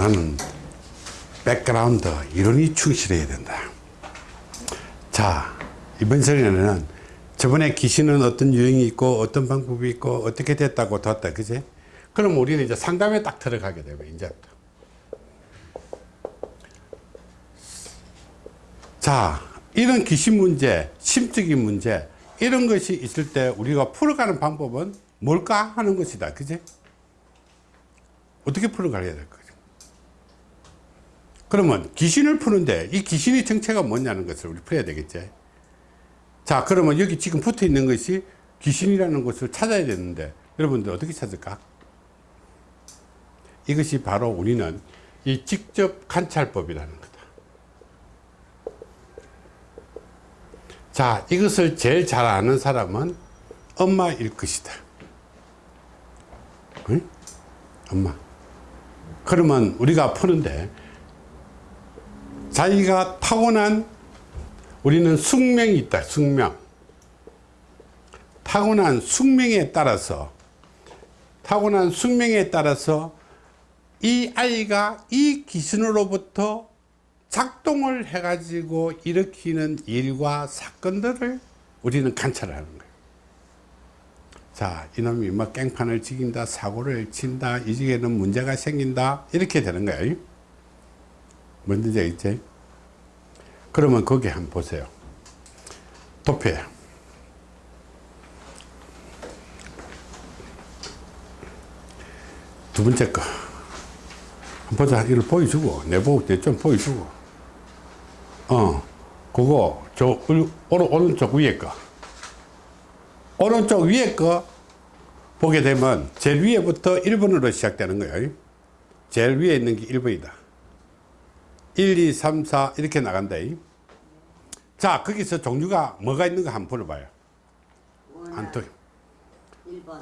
나는 background 이론이 충실해야 된다. 자 이번 시간에는 저번에 귀신은 어떤 유형이 있고 어떤 방법이 있고 어떻게 됐다고 뒀다 그지? 그럼 우리는 이제 상담에 딱 들어가게 되고 이제부터 자 이런 귀신 문제 심적인 문제 이런 것이 있을 때 우리가 풀어가는 방법은 뭘까 하는 것이다 그지? 어떻게 풀어가야 될 거죠 그러면 귀신을 푸는데 이 귀신의 정체가 뭐냐는 것을 우리 풀어야 되겠지. 자 그러면 여기 지금 붙어 있는 것이 귀신이라는 것을 찾아야 되는데 여러분들 어떻게 찾을까? 이것이 바로 우리는 이 직접 관찰법이라는 거다. 자 이것을 제일 잘 아는 사람은 엄마일 것이다. 응? 엄마. 그러면 우리가 푸는데 자기가 타고난 우리는 숙명이 있다 숙명. 타고난 숙명에 따라서 타고난 숙명에 따라서 이 아이가 이 귀신으로부터 작동을 해 가지고 일으키는 일과 사건들을 우리는 관찰하는 거예요. 자 이놈이 뭐 깽판을 지긴다 사고를 친다 이 집에는 문제가 생긴다 이렇게 되는 거예요 뭔지 알겠지? 그러면 거기 한번 보세요. 도표 두 번째 거. 한번 보자 이걸 보여주고 내보고 좀 보여주고. 어 그거 저 오른, 오른쪽 위에 거. 오른쪽 위에 거 보게 되면 제일 위에부터 1번으로 시작되는 거예요. 제일 위에 있는 게 1번이다 1, 2, 3, 4 이렇게 나간다. 자 거기서 종류가 뭐가 있는가 한번 불러봐요. 안토. 1번.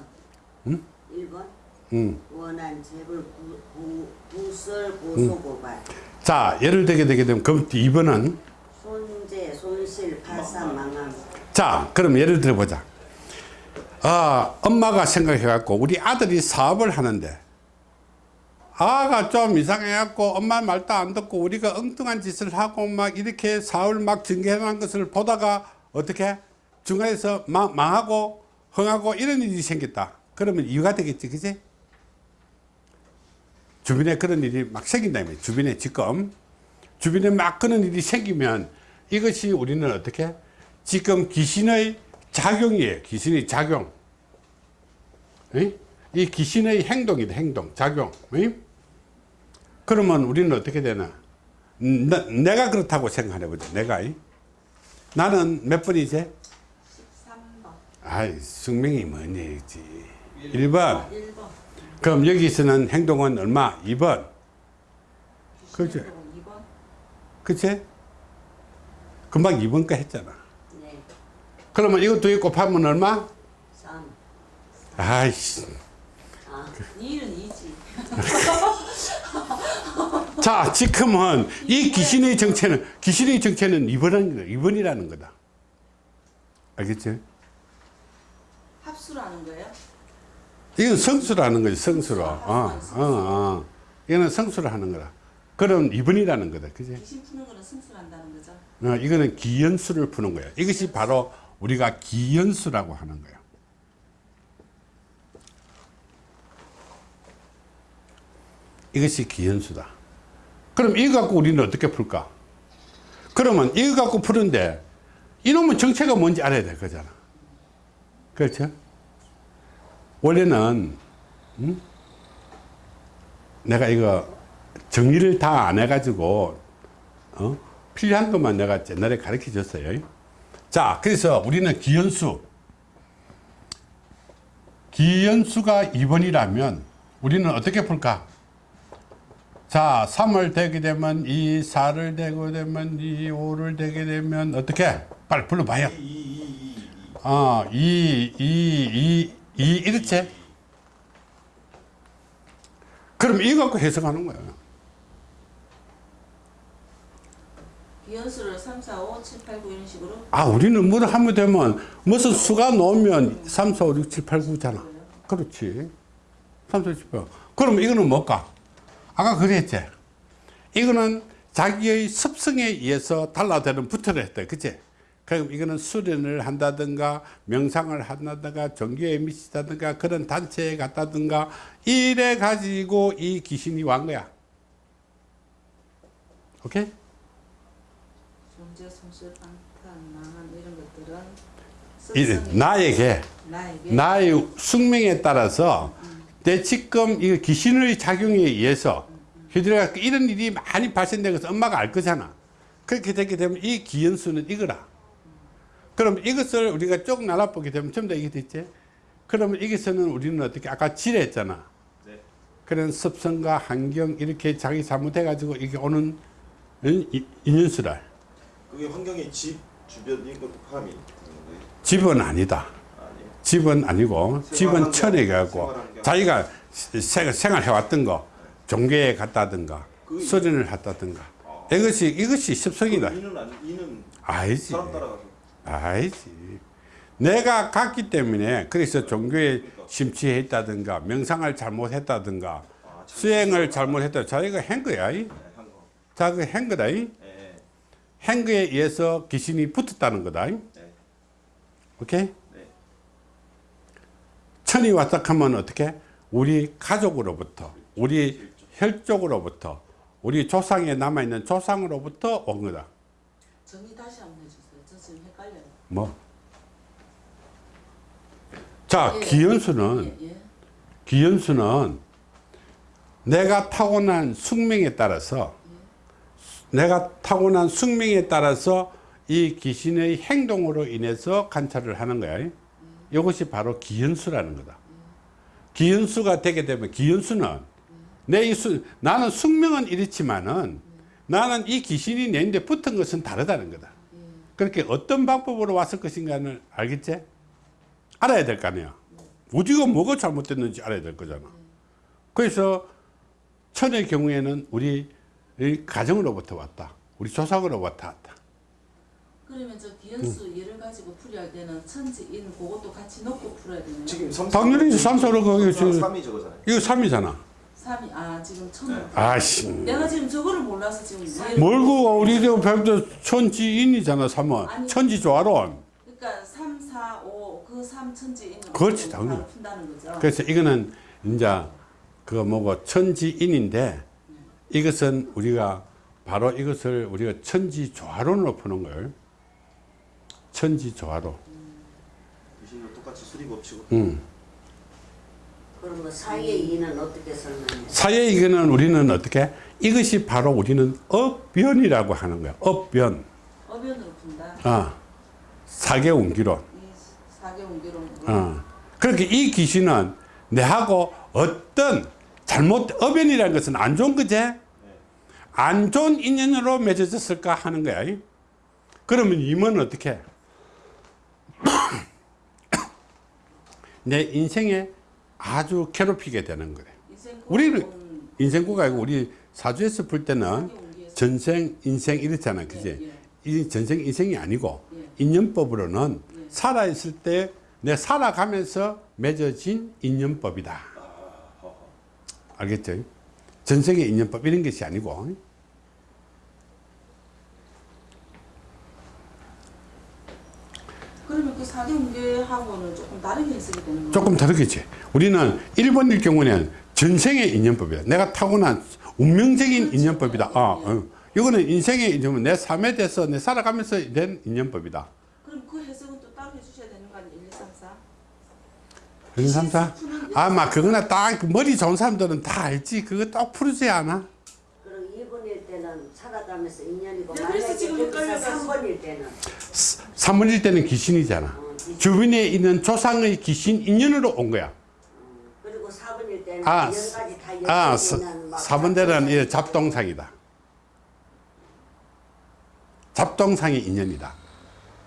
응? 1번? 음. 원한 재벌 구, 구, 구 설 고소 고발. 자 예를 들게 되게 되면 그럼 2번은? 손재 손실 파산 망함. 자 그럼 예를 들어 보자. 아 엄마가 생각해 갖고 우리 아들이 사업을 하는데 아가 좀 이상해 갖고 엄마 말도 안 듣고 우리가 엉뚱한 짓을 하고 막 이렇게 사업을 막 전개하는 것을 보다가 어떻게 중간에서 마, 망하고 흥하고 이런 일이 생겼다. 그러면 이유가 되겠지 그지? 주변에 그런 일이 막 생긴다며 주변에 지금. 주변에 막 그런 일이 생기면 이것이 우리는 어떻게? 지금 귀신의 작용이에요. 귀신의 작용. 이? 이 귀신의 행동이다 행동 작용. 이? 그러면 우리는 어떻게 되나? 나, 내가 그렇다고 생각해 보자 내가. 이? 나는 몇 번이지 13번. 아이 숙명이 뭐니 1번. 1번. 그럼 여기서는 행동은 얼마? 2번. 그렇지 2번. 그치? 금방 2번 거 했잖아. 네. 그러면 두개 곱하면 얼마? 3. 아이씨. 아 2는 2지. 자 지금은 이 귀신의 정체는 귀신의 정체는 2번이라는 거다. 2번이라는 거다. 알겠지? 합수라는 거예요? 이건 성수라는 거지 성수로. 어, 어, 어. 이거는 성수를 하는 거다. 그럼 2번이라는 거다. 그지? 귀신 푸는 거는 승수한다는 거죠? 어, 이거는 기연수를 푸는 거야. 이것이 바로 우리가 기연수라고 하는 거야. 이것이 기연수다 그럼 이거 갖고 우리는 어떻게 풀까? 그러면 이거 갖고 푸는데 이놈의 정체가 뭔지 알아야 될 거잖아. 그렇죠? 원래는 음? 내가 이거 정리를 다 안 해가지고 어? 필요한 것만 내가 옛날에 가르쳐 줬어요. 자 그래서 우리는 기연수. 기연수가 2번이라면 우리는 어떻게 풀까 자 3을 대게 되면 2 4를 대게 되면 2 5를 대게 되면 어떻게? 빨리 불러봐요. 어, 2 2 2 2 이렇지? 그럼 이거 갖고 해석하는 거예요 비연수를 3, 4, 5, 7, 8, 9 이런 식으로? 아 우리는 뭐 하면 되면 무슨 수가 나오면 3, 4, 5, 6, 7, 8, 9잖아. 그렇지. 3, 4, 7, 8 그럼 이거는 뭘까 아까 그랬지? 이거는 자기의 습성에 의해서 달라되는 부터를 했다 그치? 그럼 이거는 수련을 한다든가 명상을 한다든가 종교에 미치다든가 그런 단체에 갔다든가 이래 가지고 이 귀신이 완 거야. 오케이? 존재, 손실, 방탄, 망한 이런 것들은 이- 습성이 나에게 나에게. 나의 숙명에 따라서 내 지금 이 귀신의 작용에 의해서 휘들어가 이런 일이 많이 발생된 것을 엄마가 알 거잖아. 그렇게 되게 되면 이 기연수는 이거라. 그럼 이것을 우리가 쭉 나눠보게 되면 전부 다 이게 됐지. 그러면 여기서는 우리는 어떻게 아까 지뢰했잖아. 네. 그런 습성과 환경 이렇게 자기 잘못해가지고 이게 오는 이- 인연수라. 그게 환경이 집 주변 이것도 포함이? 집은 아니다. 집은 아니고 집은 천에 가고. 자기가 세- 생활해왔던 거 종교에 갔다든가 그- 수련을 했다든가 아. 이것이 이것이 습성이다. 이는 아니 이는 아니지. 사람 따라가서 아니지. 내가 갔기 때문에 그래서 종교에 심취해 있다든가 명상을 잘못했다든가 아, 참 수행을 잘못했다. 자기가 한 거야. 이. 네. 자기가 한 거다. 이. 예. 한 거에 의해서 귀신이 붙었다는 거다. 이. 네. 오케이? 네. 천이 왔다 하면 어떻게? 우리 가족으로부터, 우리 혈족으로부터, 우리 조상에 남아있는 조상으로부터 온 거다. 정의 다시 한번 해주세요. 저 지금 헷갈려요. 뭐? 자, 예. 기연수는, 예, 예. 기연수는 내가 타고난 숙명에 따라서, 내가 타고난 숙명에 따라서 이 귀신의 행동으로 인해서 관찰을 하는 거야. 이것이 바로 기연수라는 거다. 기연수가 되게 되면 기연수는 내이 수, 나는 숙명은 이렇지만은 나는 이 귀신이 내인데 붙은 것은 다르다는 거다. 그렇게 어떤 방법으로 왔을 것인가를 알겠지? 알아야 될 거 아니야. 어디가 뭐가 잘못됐는지 알아야 될 거잖아. 그래서 천의 경우에는 우리 이 가정으로부터 왔다. 우리 조상으로부터 왔다. 그러면 저 기연수 예를 가지고 풀이할 때는 천지인 그것도 같이 넣고 풀어야 되나요? 지금 삼 당연히 삼사로 저- 3이 저거잖아요. 이거 3이잖아. 삼이 아 지금 천. 네. 아씨. 내가 지금 저거를 몰라서 지금 뭘고 우리 저 배우도 천지인이잖아 3은. 아니. 천지 조화론. 그러니까 3, 4, 5, 그 3 천지인으로 그렇지, 당연히. 그래서 이거는 이제 그 뭐고 천지인인데 이것은 우리가 바로 이것을 우리가 천지 조화론으로 푸는 걸 천지 조화로. 귀신도 똑같이 수리 법칙으로. 음. 그럼 뭐 사이의 이는 어떻게 설명해? 사회 이거는 우리는 어떻게 이것이 바로 우리는 업변이라고 하는 거야. 업변. 어변으로 푼다. 아 사계 운기론. 이 사계 운기론으로. 어. 그렇게 이 귀신은 내하고 어떤 잘못 어변이라는 것은 안 좋은 거제 안 좋은 인연으로 맺어졌을까 하는 거야 이. 그러면 임은 어떻게 내 인생에 아주 괴롭히게 되는 우리는 은 인생구가 아니고 우리 사주에서 풀 때는 전생 인생 이렇잖아 그지? 예, 예. 이 전생 인생이 아니고 예. 인연법으로는 예. 살아있을 때 내 살아가면서 맺어진 인연법이다. 알겠죠? 전생의 인연법 이런 것이 아니고 그러면 그 사계 운기하고는 조금 다르게 해석이 되는 거예요. 조금 다르겠지 우리는 1번일 경우는 전생의 인연법이다 내가 타고난 운명적인 그렇죠. 인연법이다 예. 어. 이거는 인생의 인연은 내 삶에 대해서 내 살아가면서 된 인연법이다 그럼 그 해석은 또 따로 해주셔야 되는 거 아니에요? 1, 2, 3, 4? 그런 삼사 아마 그거나 딱 머리 좋은 사람들은 다 알지 그거 딱 풀지 않아 그럼 2번일 때는 살아가면서 인연이고 네, 그래서 지금 거기서 헷갈려가지고. 3번일 때는 3번일 때는 귀신이잖아 어, 귀신. 주변에 있는 조상의 귀신 인연으로 온 거야 그리고 4번일 때는 아, 열 가지 다 아, 엮여있는 막 4번대는 이 잡동상이다. 잡동상의 인연이다.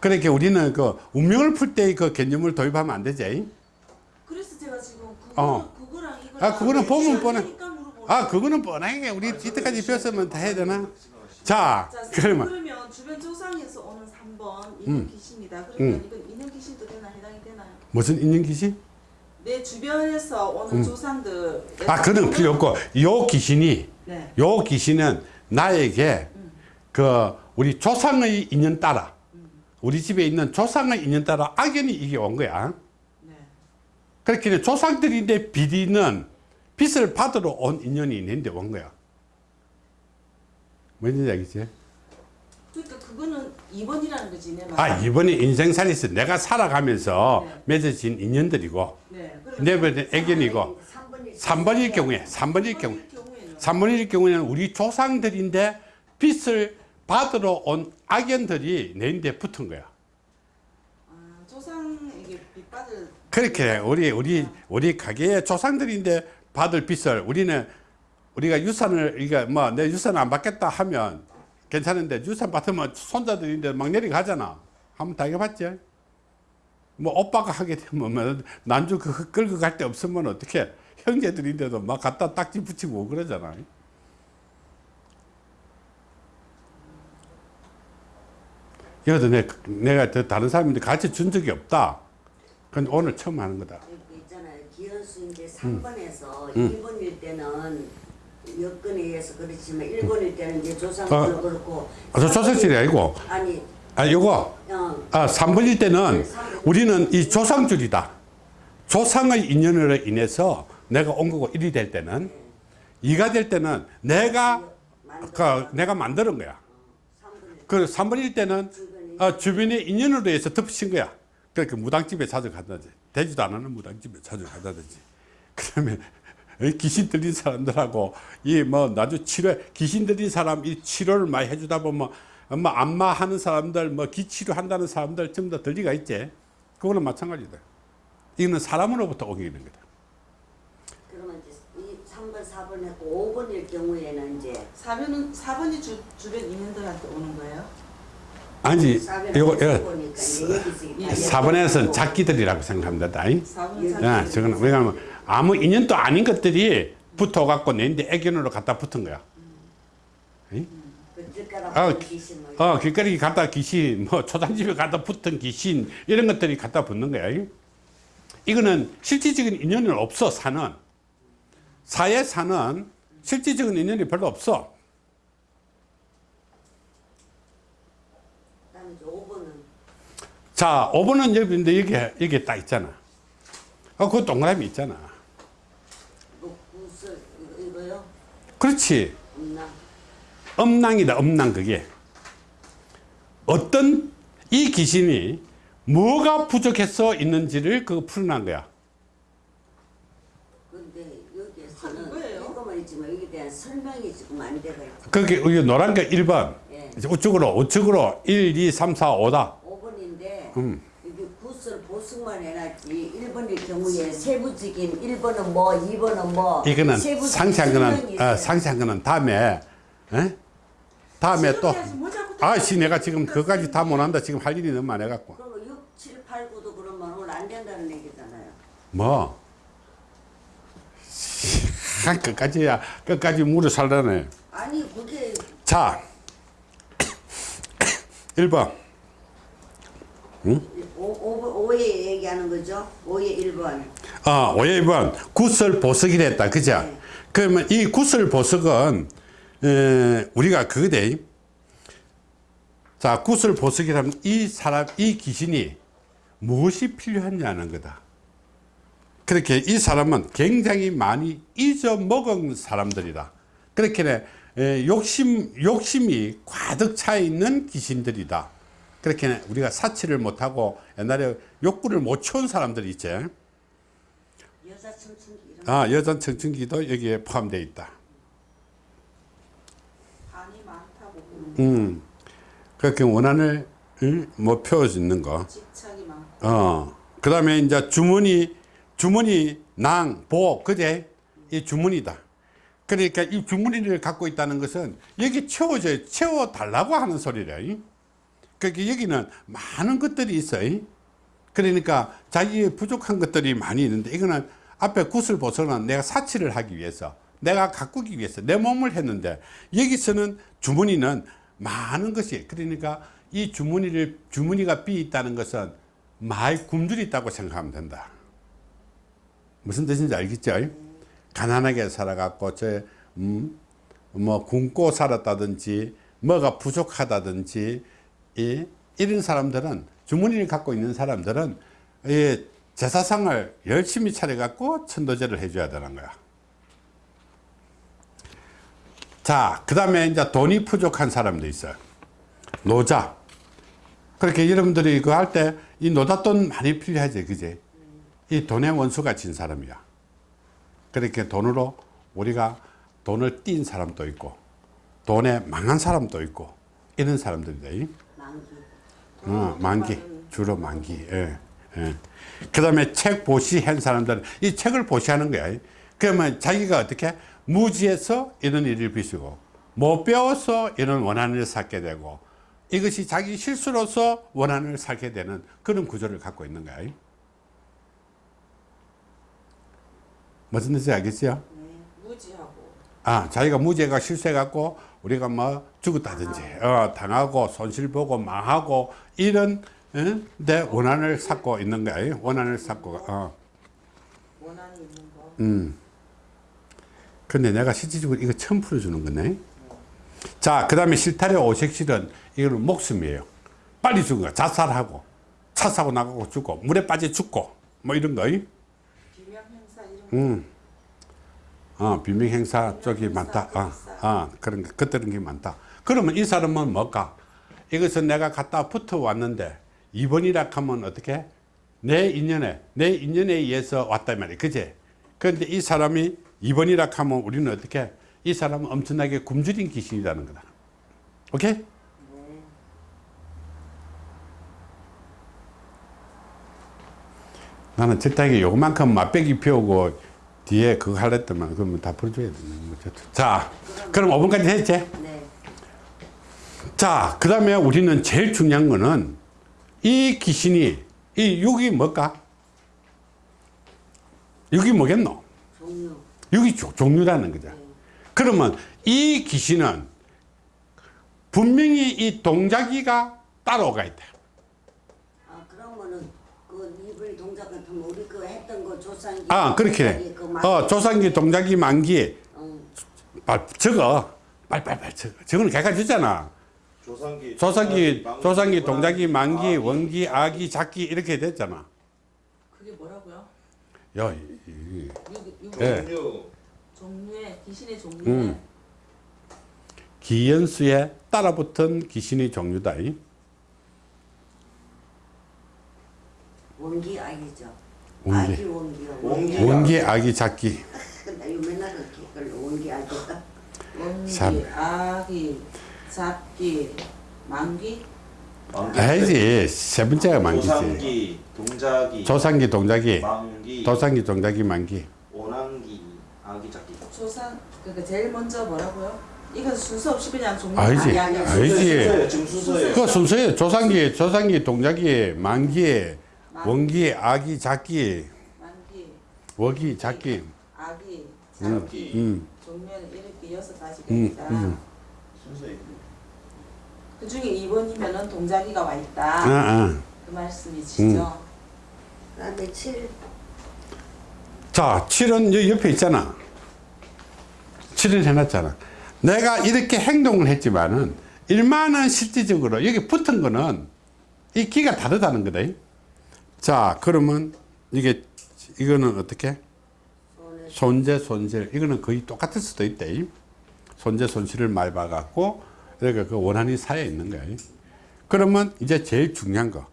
그렇게 우리는 그 운명을 풀 때 그 개념을 도입하면 안 되지. 그래서 제가 지금 그거, 어. 그거랑 이거 아, 그거는 보면 뻔해. 아, 그거는 뻔하게 우리 이때까지 배웠으면 다 해야 되나? 자, 자, 그러면 그러면 주변 조상에서 오는 3번 음. 인형 귀신이다. 그러면 이건 인형 귀신도 되나 해당이 되나요? 무슨 인연 귀신? 내 주변에서 오는 조상들 아, 그는 필요 없고 요 귀신이 네. 요 귀신은 나에게 그 우리 조상의 인연 따라 우리 집에 있는 조상의 인연 따라 악연이 이게 온 거야. 네. 그렇게 조상들인데 비리는 빚을 받으러 온 인연이 있는데 온 거야. 뭔지 알겠지? 그러니까 그거는 2번이라는 거지 내 아, 말. 이번에 인생살이서 내가 살아가면서 맺어진 인연들이고, 네. 내 번에 애견이고, 3번일 경우에, 3번일 경우, 경우에는 3번일 경우에는 우리 조상들인데 빚을 받으러 온 악연들이 내인데 붙은 거야. 아, 조상에게 빚받을 그렇게 우리 우리 우리 가게의 조상들인데 받을 빚을 우리는 우리가 유산을 이게 뭐내 유산 안 받겠다 하면 괜찮은데 유산 받으면 손자들인데 막 내려가잖아. 한번 당해봤지? 뭐 오빠가 하게 되면 뭐 난주 그 끌고 갈 데 없으면 어떻게 형제들인데도 막 갖다 딱지 붙이고 그러잖아. 이것도 내, 내가 더 다른 사람인데 같이 준 적이 없다. 근데 오늘 처음 하는 거다. 그 있잖아요. 기현수 이제 3번에서 2번일 때는 여건에 의해서 그렇지만 1번일 때는 이제 조상들로 어. 그렇고 아, 저 조선실이 아니고, 아니 아, 요거, 어, 아, 3번일 때는 네. 우리는 이 조상줄이다. 조상의 인연으로 인해서 내가 온 거고 1이 될 때는, 2가 될 때는 내가, 그, 내가 만드는 거야. 3번일 그 3번일 때는 어, 주변의 인연으로 해서 덮으신 거야. 그러니까 무당집에 자주 가다지. 되지도 않는 무당집에 자주 가다든지. 그러면 이 귀신 들린 사람들하고 이 뭐 나주 치료 귀신 들린 사람 이 치료를 많이 해주다 보면 뭐 안마 하는 사람들 뭐 기치료 한다는 사람들 전부 다 들리가 있지. 그거는 마찬가지다. 이거는 사람으로부터 오기는 거다. 그러면 이제 이 3번 4번 했고 5번일 경우에는 이제 4번은 4번이 주, 주변 인연들한테 오는 거예요? 아니 예, 여기서 4번에서는 작기들이라고 생각합니다. 4번은 야, 저거는 왜냐하면 아무 인연도 아닌 것들이 붙어갖고 내인데 애견으로 갖다 붙은 거야. 아, 귀신을 어, 길거리 갖다 귀신, 뭐 초장집에 갖다 붙은 귀신 이런 것들이 갖다 붙는 거야. 이거는 실질적인 인연은 없어 사는 사에 사는 실질적인 인연이 별로 없어. 그다음에 이제 5번은 자, 5번은 여기인데 여기 여기 딱 있잖아. 어, 그 동그라미 있잖아. 뭐 구슬 이거, 이거요? 그렇지. 엄낭이다, 엄낭 그게. 어떤 이 귀신이 뭐가 부족해서 있는지를 그거 풀어난 거야. 근데 아, 여기에서는? 이거만 있지만 여기에 대한 설명이 지금 안 돼가 있고 그게 여기 노란 게 1번. 예. 우측으로, 우측으로 1, 2, 3, 4, 5다. 5번인데 음. 보승만 해놨지 1번일 경우에 세부적인 1번은 뭐 2번은 뭐 이거는 상세한 거는. 어, 상세한 거는 다음에, 에? 다음에 또, 아씨, 내가 지금 그까지 다 못한다. 지금 할 일이 너무 많아갖고. 그럼 6, 7, 8, 9도 그러면 오늘 안 된다는 얘기잖아요 뭐? 한 끝까지야, 끝까지 물을 살라네. 아니 그게 자, 1번. 5, 5, 에 얘기하는 거죠 5의 1번 어, 5번 구슬 보석이라 했다. 그죠? 네. 그러면 이 구슬 보석은, 에, 우리가 그거대. 자, 구슬 보석이라면 이 사람, 이 귀신이 무엇이 필요하냐는 거다. 그렇게 이 사람은 굉장히 많이 잊어먹은 사람들이다. 그렇게 에, 욕심, 욕심이 가득 차 있는 귀신들이다. 그렇게 우리가 사치를 못하고 옛날에 욕구를 못 채운 사람들이 있지. 여자 청춘기 아, 여전 청춘기도 여기에 포함되어 있다. 반이 많다고 음. 그렇게 원한을 응? 뭐 표해주는 거. 집착이 많고 어. 그 다음에 이제 주머니, 주머니, 낭, 보, 그제? 이 주머니다. 그러니까 이 주머니를 갖고 있다는 것은 여기 채워져, 채워달라고 하는 소리래. 그러니까 여기는 많은 것들이 있어요. 그러니까 자기의 부족한 것들이 많이 있는데 이거는 앞에 구슬 보서는 내가 사치를 하기 위해서 내가 가꾸기 위해서 내 몸을 했는데 여기서는 주머니는 많은 것이 그러니까 이 주머니를 주머니가 비 있다는 것은 많이 굶주리 있다고 생각하면 된다. 무슨 뜻인지 알겠죠? 가난하게 살아갖고 저 음, 뭐 굶고 살았다든지 뭐가 부족하다든지 이, 이런 사람들은 주머니를 갖고 있는 사람들은 이 제사상을 열심히 차려갖고 천도제를 해줘야 되는 거야. 자, 그 다음에 이제 돈이 부족한 사람도 있어요. 노자. 그렇게 여러분들이 이거 할때 이 노잣돈 많이 필요하지, 그지? 이 돈의 원수가 진 사람이야. 그렇게 돈으로 우리가 돈을 띈 사람도 있고, 돈에 망한 사람도 있고, 이런 사람들이다. 어, 만기 주로 만기 예, 예. 그 다음에 책 보시한 사람들은 이 책을 보시하는 거야 그러면 자기가 어떻게 무지해서 이런 일을 빚고 못 배워서 이런 원한을 쌓게 되고 이것이 자기 실수로서 원한을 쌓게 되는 그런 구조를 갖고 있는 거야 무슨 뜻인지 알겠어요? 아, 자기가 무죄가 실수해갖고 우리가 뭐 죽었다든지, 어, 당하고 손실보고 망하고 이런, 어? 데 원한을 쌓고 있는 거야. 이. 원한을 쌓고, 어. 원한이 있는 거. 음. 근데 내가 실질적으로 이거 처음 풀어주는 거네. 자, 그 다음에 실타래 오색실은 이거는 목숨이에요. 빨리 죽은 거야. 자살하고, 차 사고 나가고 죽고, 물에 빠져 죽고, 뭐 이런 거. 이. 비명 행사 이런 거. 음. 어, 비명 행사 쪽이 많다. 어. 어, 그런 거, 그런 게 많다. 그러면 이 사람은 뭘까? 이것은 내가 갖다 붙어 왔는데, 2번이라 하면 어떻게? 내 인연에, 내 인연에 의해서 왔단 말이야. 그제? 그런데 이 사람이 2번이라 하면 우리는 어떻게? 이 사람은 엄청나게 굶주린 귀신이라는 거다. 오케이? 나는 적당히 요만큼 맛배기 피우고 뒤에 그거 하랬더만 그러면 다 풀어줘야 되는 거죠. 자, 그럼 5분까지 했지? 네. 자, 그 다음에 우리는 제일 중요한 거는 이 귀신이, 이 6이 뭘까? 6이 뭐겠노? 종류. 6이 조- 종류라는 거죠. 그러면 이 귀신은 분명히 이 동작이가 따라오가 있다. 아 그러면은 그 이불 동작 같으면 우리 그 했던 거 조상기. 아, 그렇게. 해. 그 만- 어, 조상기, 동작이, 만기. 어, 빨, 적어. 빨빨빨 적어. 저거는 걔가 주잖아. 조상기 조상기, 망기, 조상기, 동작이, 원하기, 만기, 아기, 원기, 아기, 작기 이렇게 됐잖아. 그게 뭐라고요? 야, 이- 육, 예. 종류 종류의 귀신의 종류에 음. 기연수에 따라붙은 귀신의 종류다. 이. 원기 아기죠. 원기. 아기 원기요. 원기. 원기, 아기, 작기. 참. 아기, 잡기, 만기. 알지. 세 번째가 만기지. 조상기 동작이 조상기, 동작이. 망기 조상기, 동작이, 만기. 원한기 아기 작기 조상 그러니까 제일 먼저 뭐라고요? 이건 순서 없이 그냥 종류 알지. 아니, 아니, 아니. 알지. 순서예요, 지금 순서예요 그 순서에 조상기, 조상기, 동작이, 만기, 원기, 아기, 작기, 만기, 워기, 작기. 아기, 음, 잡기 음. 종류는 이렇게 여섯 가지가 음, 있다. 음. 그 중에 2번이면은 동작이가 와 있다. 아, 아. 그 말씀이시죠? 그다음에 칠 자, 7은 여기 옆에 있잖아. 7은 해놨잖아. 내가 이렇게 행동을 했지만은, 일만은 실질적으로 여기 붙은 거는 이 기가 다르다는 거다. 자, 그러면 이게, 이거는 어떻게? 손재, 손실. 이거는 거의 똑같을 수도 있다. 손재, 손실을 많이 봐갖고, 그러니까 그 원한이 쌓여 있는 거야. 그러면 이제 제일 중요한 거.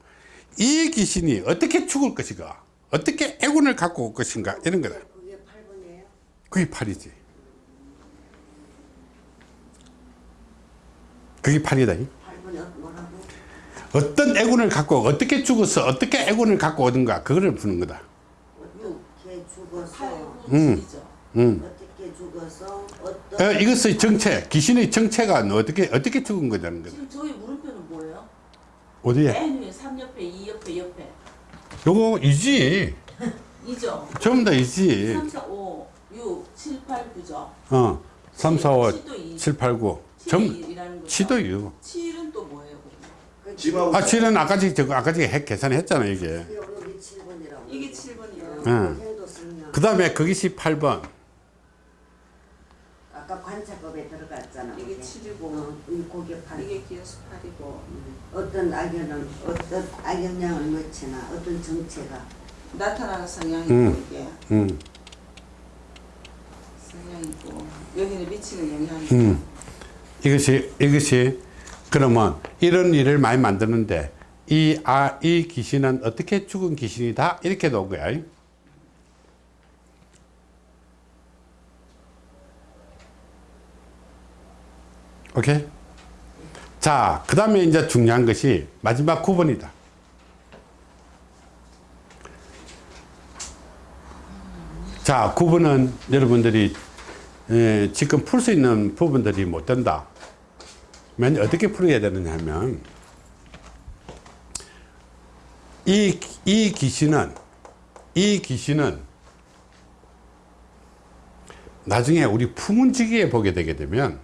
이 귀신이 어떻게 죽을 것인가? 어떻게 애군을 갖고 올 것인가? 이런 거다. 그게 8번이에요. 그게 팔이지. 그게 팔이다. 8번이 뭐라고? 어떤 애군을 갖고 어떻게 죽어서 어떻게 애군을 갖고 오든가 그거를 푸는 거다. 어떻게 죽어서 8, 음. 9, 7이죠. 음. 어떻게 죽어서 어떤 어, 이것의 정체, 귀신의 정체가 어떻게 어떻게 죽은 거라는 거다. 지금 저희 물음표는 뭐예요? 어디에? 맨 위에 3옆에, 2옆에, 옆에. 요거 이지. 2죠? 전부 다 이지. 3, 4, 5, 6, 7, 8, 9죠? 어, 3, 4, 5, 치도 이. 7, 8, 9. 7이 전 1이라는 거죠? 치도 유. 7은 집하고 아, 7은 아까 지 저거 아까 전에 계산했잖아 이게. 여기 7번이라고. 이게 7번이에요. 응. 승려. 그 다음에 거기시 8번. 아, 아까 관찰법에 들어갔잖아. 이게 그게. 7이고 어. 이게 기현수 8이고 어떤 악연은 어떤 악영향을 넣지나 어떤 정체가 나타나는 성향이고 음. 이게 음, 성향이고 여기는 미치는 영향이 음. 이것이 이것이 그러면 이런 일을 많이 만드는데 이 아 이 귀신은 어떻게 죽은 귀신이다 이렇게 놓은 거야. 오케이. 자, 그 다음에 이제 중요한 것이 마지막 9번이다. 자, 9번은 여러분들이 에, 지금 풀 수 있는 부분들이 못 된다. 면 어떻게 풀어야 되느냐 하면 이, 이 귀신은 이 귀신은 나중에 우리 풍운지기에 보게 되게 되면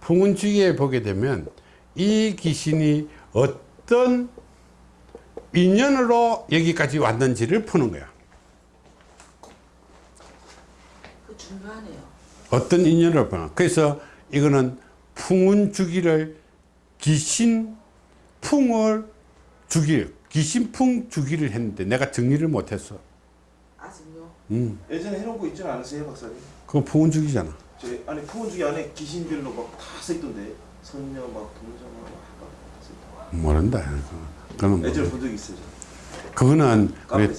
풍운지기에 보게 되면 이 귀신이 어떤 인연으로 여기까지 왔는지를 푸는 거야. 그 중요하네요. 어떤 인연을 보나. 그래서 이거는 풍운 주기를 귀신 풍을 주기, 귀신 풍 주기를 했는데 내가 정리를 못했어. 아직요. 음, 예전에 해놓은 거 있지 않으세요, 박사님? 그거 풍운 주기잖아. 저 안에 푸은 중에 안에 귀신별로 막 다 써있던데 선녀 막 동정 써있다. 모른다. 그거는 뭐, 예전에 본적 있어요. 그거는 우리.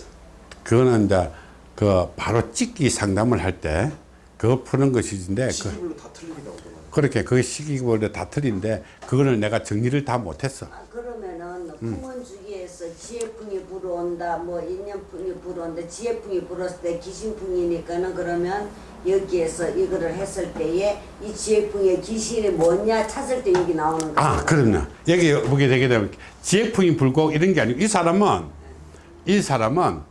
그거는 이제 그 바로 찍기 상담을 할 때 그거 푸는 것이인데 그, 시기별로 다 틀리다고. 그렇게 그 시기별로 다 틀린데 그거를 내가 정리를 다 못했어. 아, 그러면은 음. 풍원 주기에서 지혜풍이 불어온다 뭐 인연풍이 불어온다 지혜풍이 불었을 때 귀신풍이니까는 그러면 여기에서 이거를 했을 때에 이 지혜풍의 귀신이 뭐냐 찾을 때 여기 나오는 거예요. 아, 그럼요. 여기 보게 되게 되면 지혜풍이 불고 이런 게 아니고 이 사람은 이 사람은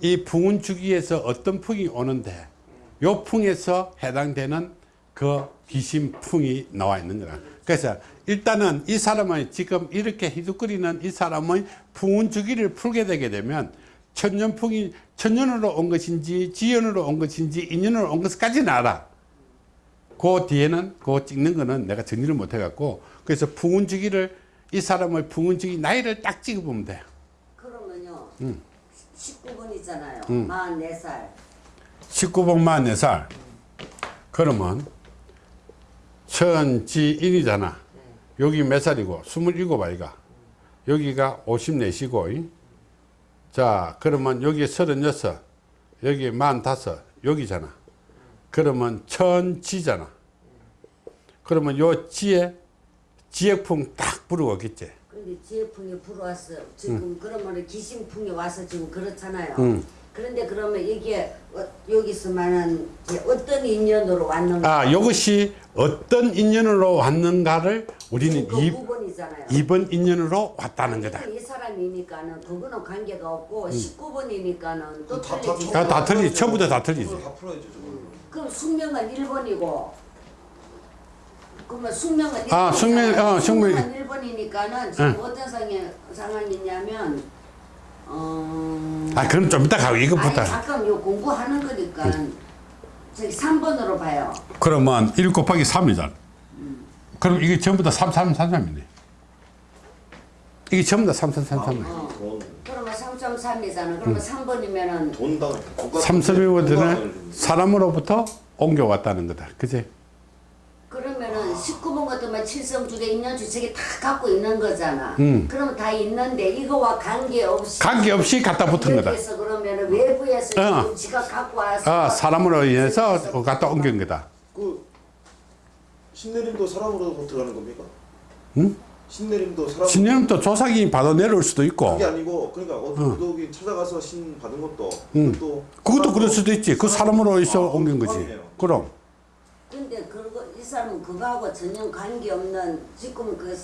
이 풍운 주기에서 어떤 풍이 오는데 요 풍에서 해당되는 그 귀신 풍이 나와 있는 거라. 그래서 일단은 이 사람은 지금 이렇게 희두거리는 이 사람의 풍운 주기를 풀게 되게 되면 천년풍이 천년으로 온 것인지 지연으로 온 것인지 인연으로 온 것까지는 알아. 그 뒤에는 그거 찍는 거는 내가 정리를 못 해갖고 그래서 풍운 주기를 이 사람의 풍운 주기 나이를 딱 찍어보면 돼. 그러면요. 음. 19번이잖아요. 음. 44살. 19번 44살. 그러면 천지인이잖아. 여기 몇 살이고? 27 아이가. 여기가 54시고. 자, 그러면 여기 36, 여기 45, 여기잖아. 그러면 천지잖아. 그러면 요 지에 지액풍 딱 부르겠지. 근데 지혜풍이 불어왔어. 지금 음. 그러면 귀신풍이 와서 지금 그렇잖아요. 음. 그런데 그러면 이게 어, 여기서만은 어떤 인연으로 왔는가? 아, 이것이 어떤 인연으로 왔는가를 우리는 그 이, 9번이잖아요. 2번 인연으로 왔다는 거다. 이 사람이니까는 그거는 관계가 없고 19번이니까는 또 음. 다- 틀리지. 야, 다 틀리지. 처음부터 다 틀리지. 그걸 다 풀어야죠. 그럼 숙명은 1번이고 그러면 숙명은 1번이잖아요. 아, 숙명, 어, 숙명. 1번이니까는 지금 응. 어떤 상황, 상황이냐면 어... 아, 그럼 좀 이따 가고 아니 이것부터. 잠깐 요 공부하는 거니까 저기 3번으로 봐요. 그러면 1 곱하기 3이잖아. 그럼 이게 전부 다 3, 3, 3, 3이네. 이게 전부 다 3, 3, 3, 3. 어. 돈, 그러면 3.3이잖아. 그러면 3번이면은 돈당. 돈과- 3서비보드는 돈과- 사람으로부터 옮겨왔다는 거다. 그지? 그러면은 19번 같으면 칠성주대 인연주책이 다 갖고 있는 거잖아. 음. 그럼 다 있는데 이거와 관계없이 관계없이 갖다 붙은 거다. 여기에서 그러면은 외부에서 어. 지가 갖고 와서 아, 사람으로 인해서 갖다 옮긴 거다. 그 신내림도 사람으로 들어가는 겁니까? 응? 신내림도 사람. 신념도 조상이 받아 내려올 수도 있고. 그게 아니고 그러니까 어떤 부덕이 찾아가서 신 받은 것도 응. 그것도 그것도 그럴 수도 있지. 그 사람으로 있어 아, 옮긴 거지. 그럼. 근데 그거 이 사람은 그거하고 전혀 관계 없는 지금 그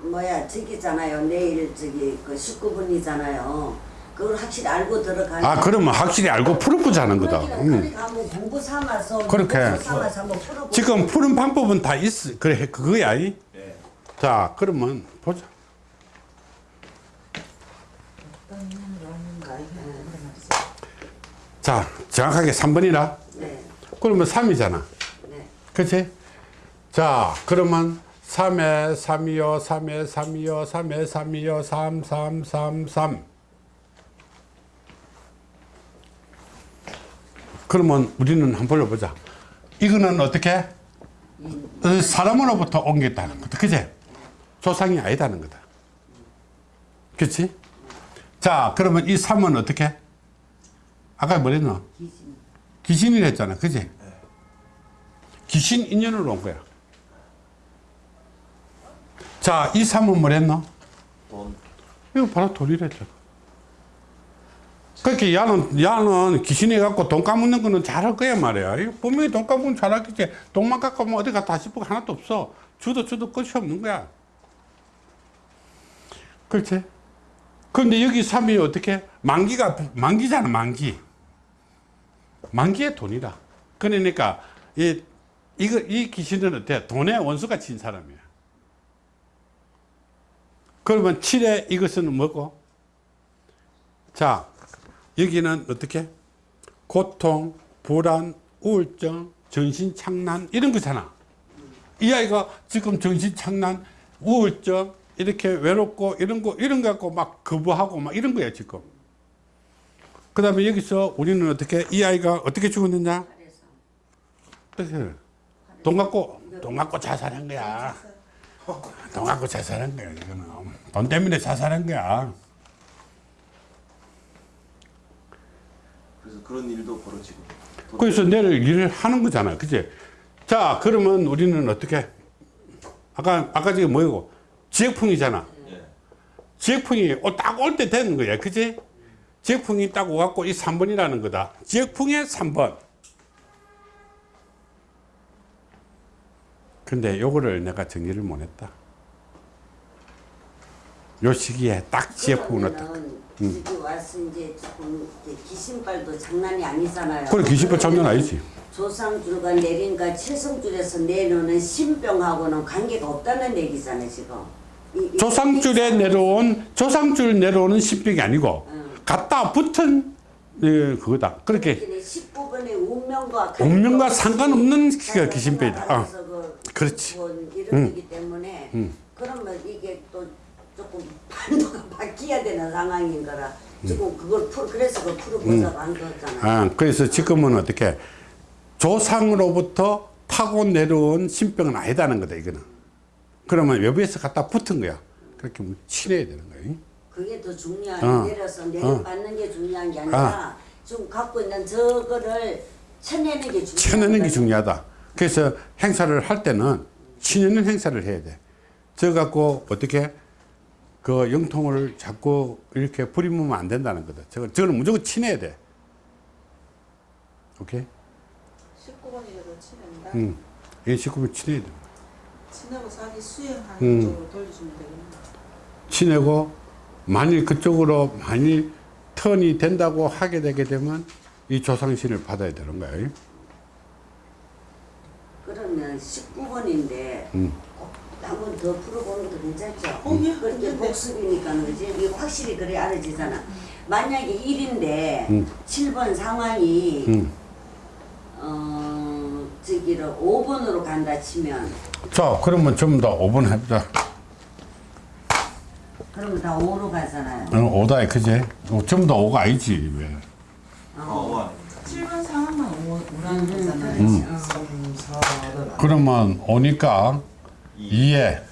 뭐야 저기잖아요. 내일 저기 그 19분이잖아요. 그걸 확실히 알고 들어가는. 아, 그러면 확실히 알고 풀어보자는 거다. 그러니까, 응. 그러니까 한번 공부 삼아서 그렇게. 공부 삼아서 한번 풀어보. 지금 푸는 방법은 다 있어. 그래, 그거야. 이. 네. 자, 그러면 보자. 자, 정확하게 3번이라. 네, 그러면 3이잖아. 네. 그치? 자, 그러면 3에 3이요, 3에 3이요, 3에 3이요, 3, 3, 3, 3. 그러면 우리는 한번 불러보자. 이거는 어떻게? 어, 사람으로부터 옮겼다는 거다. 그지? 조상이 아니다는 거다. 그치? 자, 그러면 이 3은 어떻게? 아까 뭐랬노? 귀신. 귀신이라 했잖아. 그지? 귀신 인연으로 온 거야. 자, 이 3은 뭐랬노? 돈. 이거 바로 돌이랬죠. 그렇게 야는, 야는 귀신이 갖고 돈 까먹는 거는 잘할 거야 말이야. 분명히 돈 까먹으면 잘하겠지. 돈만 갖고 오면 어디 갔다 거 하나도 없어. 주도 주도 끝이 없는 거야. 그렇지? 근데 여기 3이 어떻게? 만기가, 만기잖아, 만기. 만기의 돈이다. 그러니까, 이, 이거, 이 귀신은 어때? 돈의 원수가 친 사람이야. 그러면 7에 이것은 뭐고? 자, 여기는 어떻게? 고통, 불안, 우울증, 정신착란 이런 거잖아. 이 아이가 지금 정신착란, 우울증, 이렇게 외롭고 이런 거, 이런 거 갖고 막 거부하고 막 이런 거야, 지금. 그 다음에 여기서 우리는 어떻게, 이 아이가 어떻게 죽었느냐? 그래서? 돈 갖고, 돈 갖고 자살한 거야. 돈 갖고 자살한 거야, 이거는. 돈 때문에 자살한 거야. 그래서 그런 일도 벌어지고. 돈 그래서 내일 일을 하는 거잖아. 그치? 자, 그러면 우리는 어떻게? 아까, 아까 지금 뭐고? 지역풍이잖아. 예. 지역풍이 딱 올 때 되는 거야. 그치? 지역풍이 딱 오갖고 이 3번이라는 거다. 지역풍의 3번. 근데 요거를 내가 정리를 못 했다. 요 시기에 딱 지역풍을 넣었다. 그러면은 여기 와서 이제 조금 귀신발도 장난이 아니잖아요. 그래, 기십번 장난 아니지. 조상줄과 내린과 칠성줄에서 내려오는 신병하고는 관계가 없다는 얘기잖아요 지금. 이- 이- 조상줄에 이- 내려온 조상줄 내려오는 신병이 아니고 응. 갖다 붙은 예, 그거다. 그렇게 19번의 운명과 운명과 상관없는 그 귀신병이다. 어. 그렇지. 뭐 이런 거기 때문에 그러면 이게 또 조금 판도가 바뀌어야 되는 상황인 거라 지금 그걸 풀 그래서 그 풀어보자고 한 거잖아요. 아, 그래서 지금은 어떻게 조상으로부터 타고 내려온 신병은 아니다는 거다 이거는. 그러면 외부에서 갖다 붙은 거야. 그렇게 친해야 되는 거야. 그게 더 중요한 어. 내려서 내려받는 게 중요한 게 아니라 지금 갖고 있는 저거를 쳐내는 게 중요한 쳐내는 게 거예요. 중요하다. 그래서 행사를 할 때는 치내는 행사를 해야 돼. 저 갖고 어떻게 그 영통을 자꾸 이렇게 부리면 안 된다는 거다. 저거, 저거는 무조건 치내야 돼. 오케이? 19번이라도 치는다. 응. 이 식구를 치내야 돼. 치내고 자기 수행하는 음. 쪽으로 돌려주면 되겠네. 치내고 만일 그쪽으로 만일 턴이 된다고 하게 되게 되면 이 조상신을 받아야 되는 거야. 그러면 19번인데 음. 한번 더 풀어보는 것도 괜찮죠? 어, 예, 그렇게 괜찮네. 복습이니까 그지? 이게 확실히 그래 알아지잖아. 만약에 1인데 음. 7번 상황이 음. 어 저기를 5번으로 간다 치면 자, 그러면 전부 다 5번 해보자. 그러면 다 5로 가잖아요. 어, 5다, 그지? 어, 전부 다 5가 아니지, 왜? 어, 와. 7번 상황만 오- 오라는 거잖아요. 음. 3, 4는 그러면 5니까 2에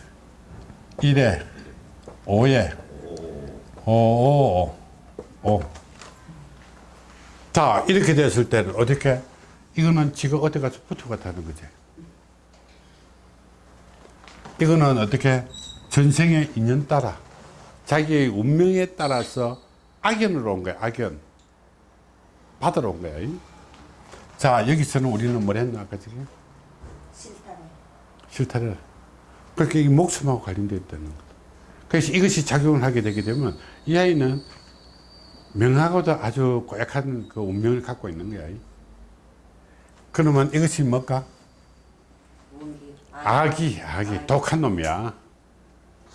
1에 5에 5, 5, 5, 5. 자, 이렇게 됐을 때는 어떻게? 이거는 지가 어디 가서 붙어갔다는 거지. 이거는 어떻게? 전생의 인연 따라 자기의 운명에 따라서 악연으로 온 거야, 악연. 받으러 온 거야. 자, 여기서는 우리는 뭘 했나, 아까 지금? 싫다를. 그렇게 이 목숨하고 관련되어 있다는 거다. 그래서 이것이 작용을 하게 되게 되면 이 아이는 명하고도 아주 고약한 그 운명을 갖고 있는 거야. 그러면 이것이 뭘까? 아, 악이, 악이, 아, 독한 놈이야. 아.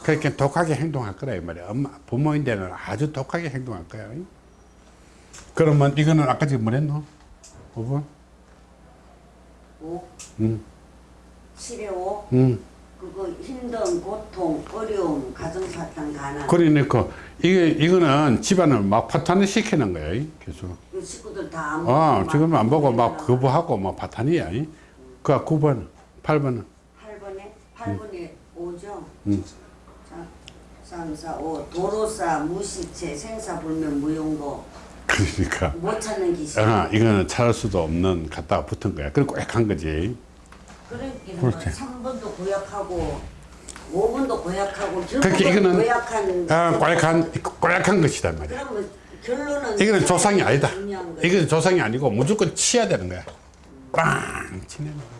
그렇게 독하게 행동할 거라, 이 말이야. 엄마, 부모인데는 아주 독하게 행동할 거야. 그러면 이거는 아까 지금 뭐랬노? 5번? 5? 응. 12호? 음. 그거 힘든 고통, 어려움, 가정사탕, 가난. 그러니까 이게 이거는 집안을 막 파탄을 시키는 거야. 계속. 그 식구들 다안 어, 아, 지금 안 보고 막 거부하고 막 파탄이야. 그 아, 음. 그 9번, 8번은. 8번에 8번에 음. 5죠. 음. 3, 4, 5. 도로사, 무시체, 생사불면, 무용고. 그러니까. 못 찾는 기식. 아, 이거는 찾을 수도 없는 갖다가 붙은 거야. 그리고 꽉한 거지. 그러니까 그렇지. 3번도 고약하고 5번도 고약하고 그렇게 이거는 고약한 아, 꽈약한 꽈약한 것이다 말이야. 그러면 결론은 이거는 조상이 아니다. 이거는 조상이 아니고 무조건 치야 되는 거야. 빵 치는 거야.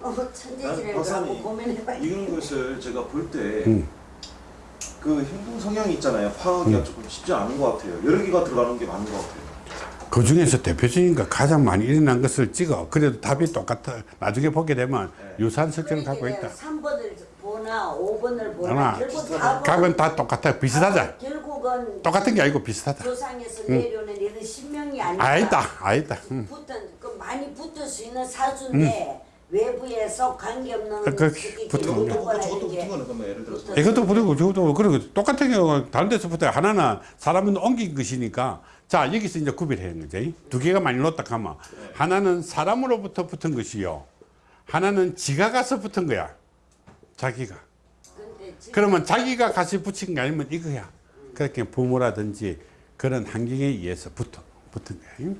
어, 천재지를 고민해봐야 이런 것을 제가 볼때 음. 그 행동 성향이 있잖아요. 파악하기가 조금 쉽지 않은 것 같아요. 여러 개가 들어가는 게 맞는 것 같아요. 그 중에서 대표적인 거 가장 많이 일어난 것을 찍어. 그래도 답이 똑같아. 나중에 보게 되면 유사한 설정을 갖고 있다. 3번을 보나 5번을 보나 하나, 결국 다 각은 다 똑같아. 비슷하자. 결국은 똑같은 게 아니고 비슷하다. 조상에서 내려오는 이런 신명이 아니라 아니다, 아니다. 응. 붙은 그 많이 붙을 수 있는 사주인데 외부에서 관계없는 음. 그- 그 붙은 거. 저것도 붙은 거는 그러면 예를 들어서 이것도 부르고 저것도 그리고 똑같은 경우 다른 데서 붙어요. 하나는 사람은 옮긴 것이니까 자 여기서 이제 구별해야 거지. 두 개가 많이 놓다 하면 하나는 사람으로부터 붙은 것이요. 하나는 지가 가서 붙은 거야. 자기가. 그러면 자기가 같이 붙인 게 아니면 이거야. 그렇게 부모라든지 그런 환경에 의해서 붙어 붙은 거야.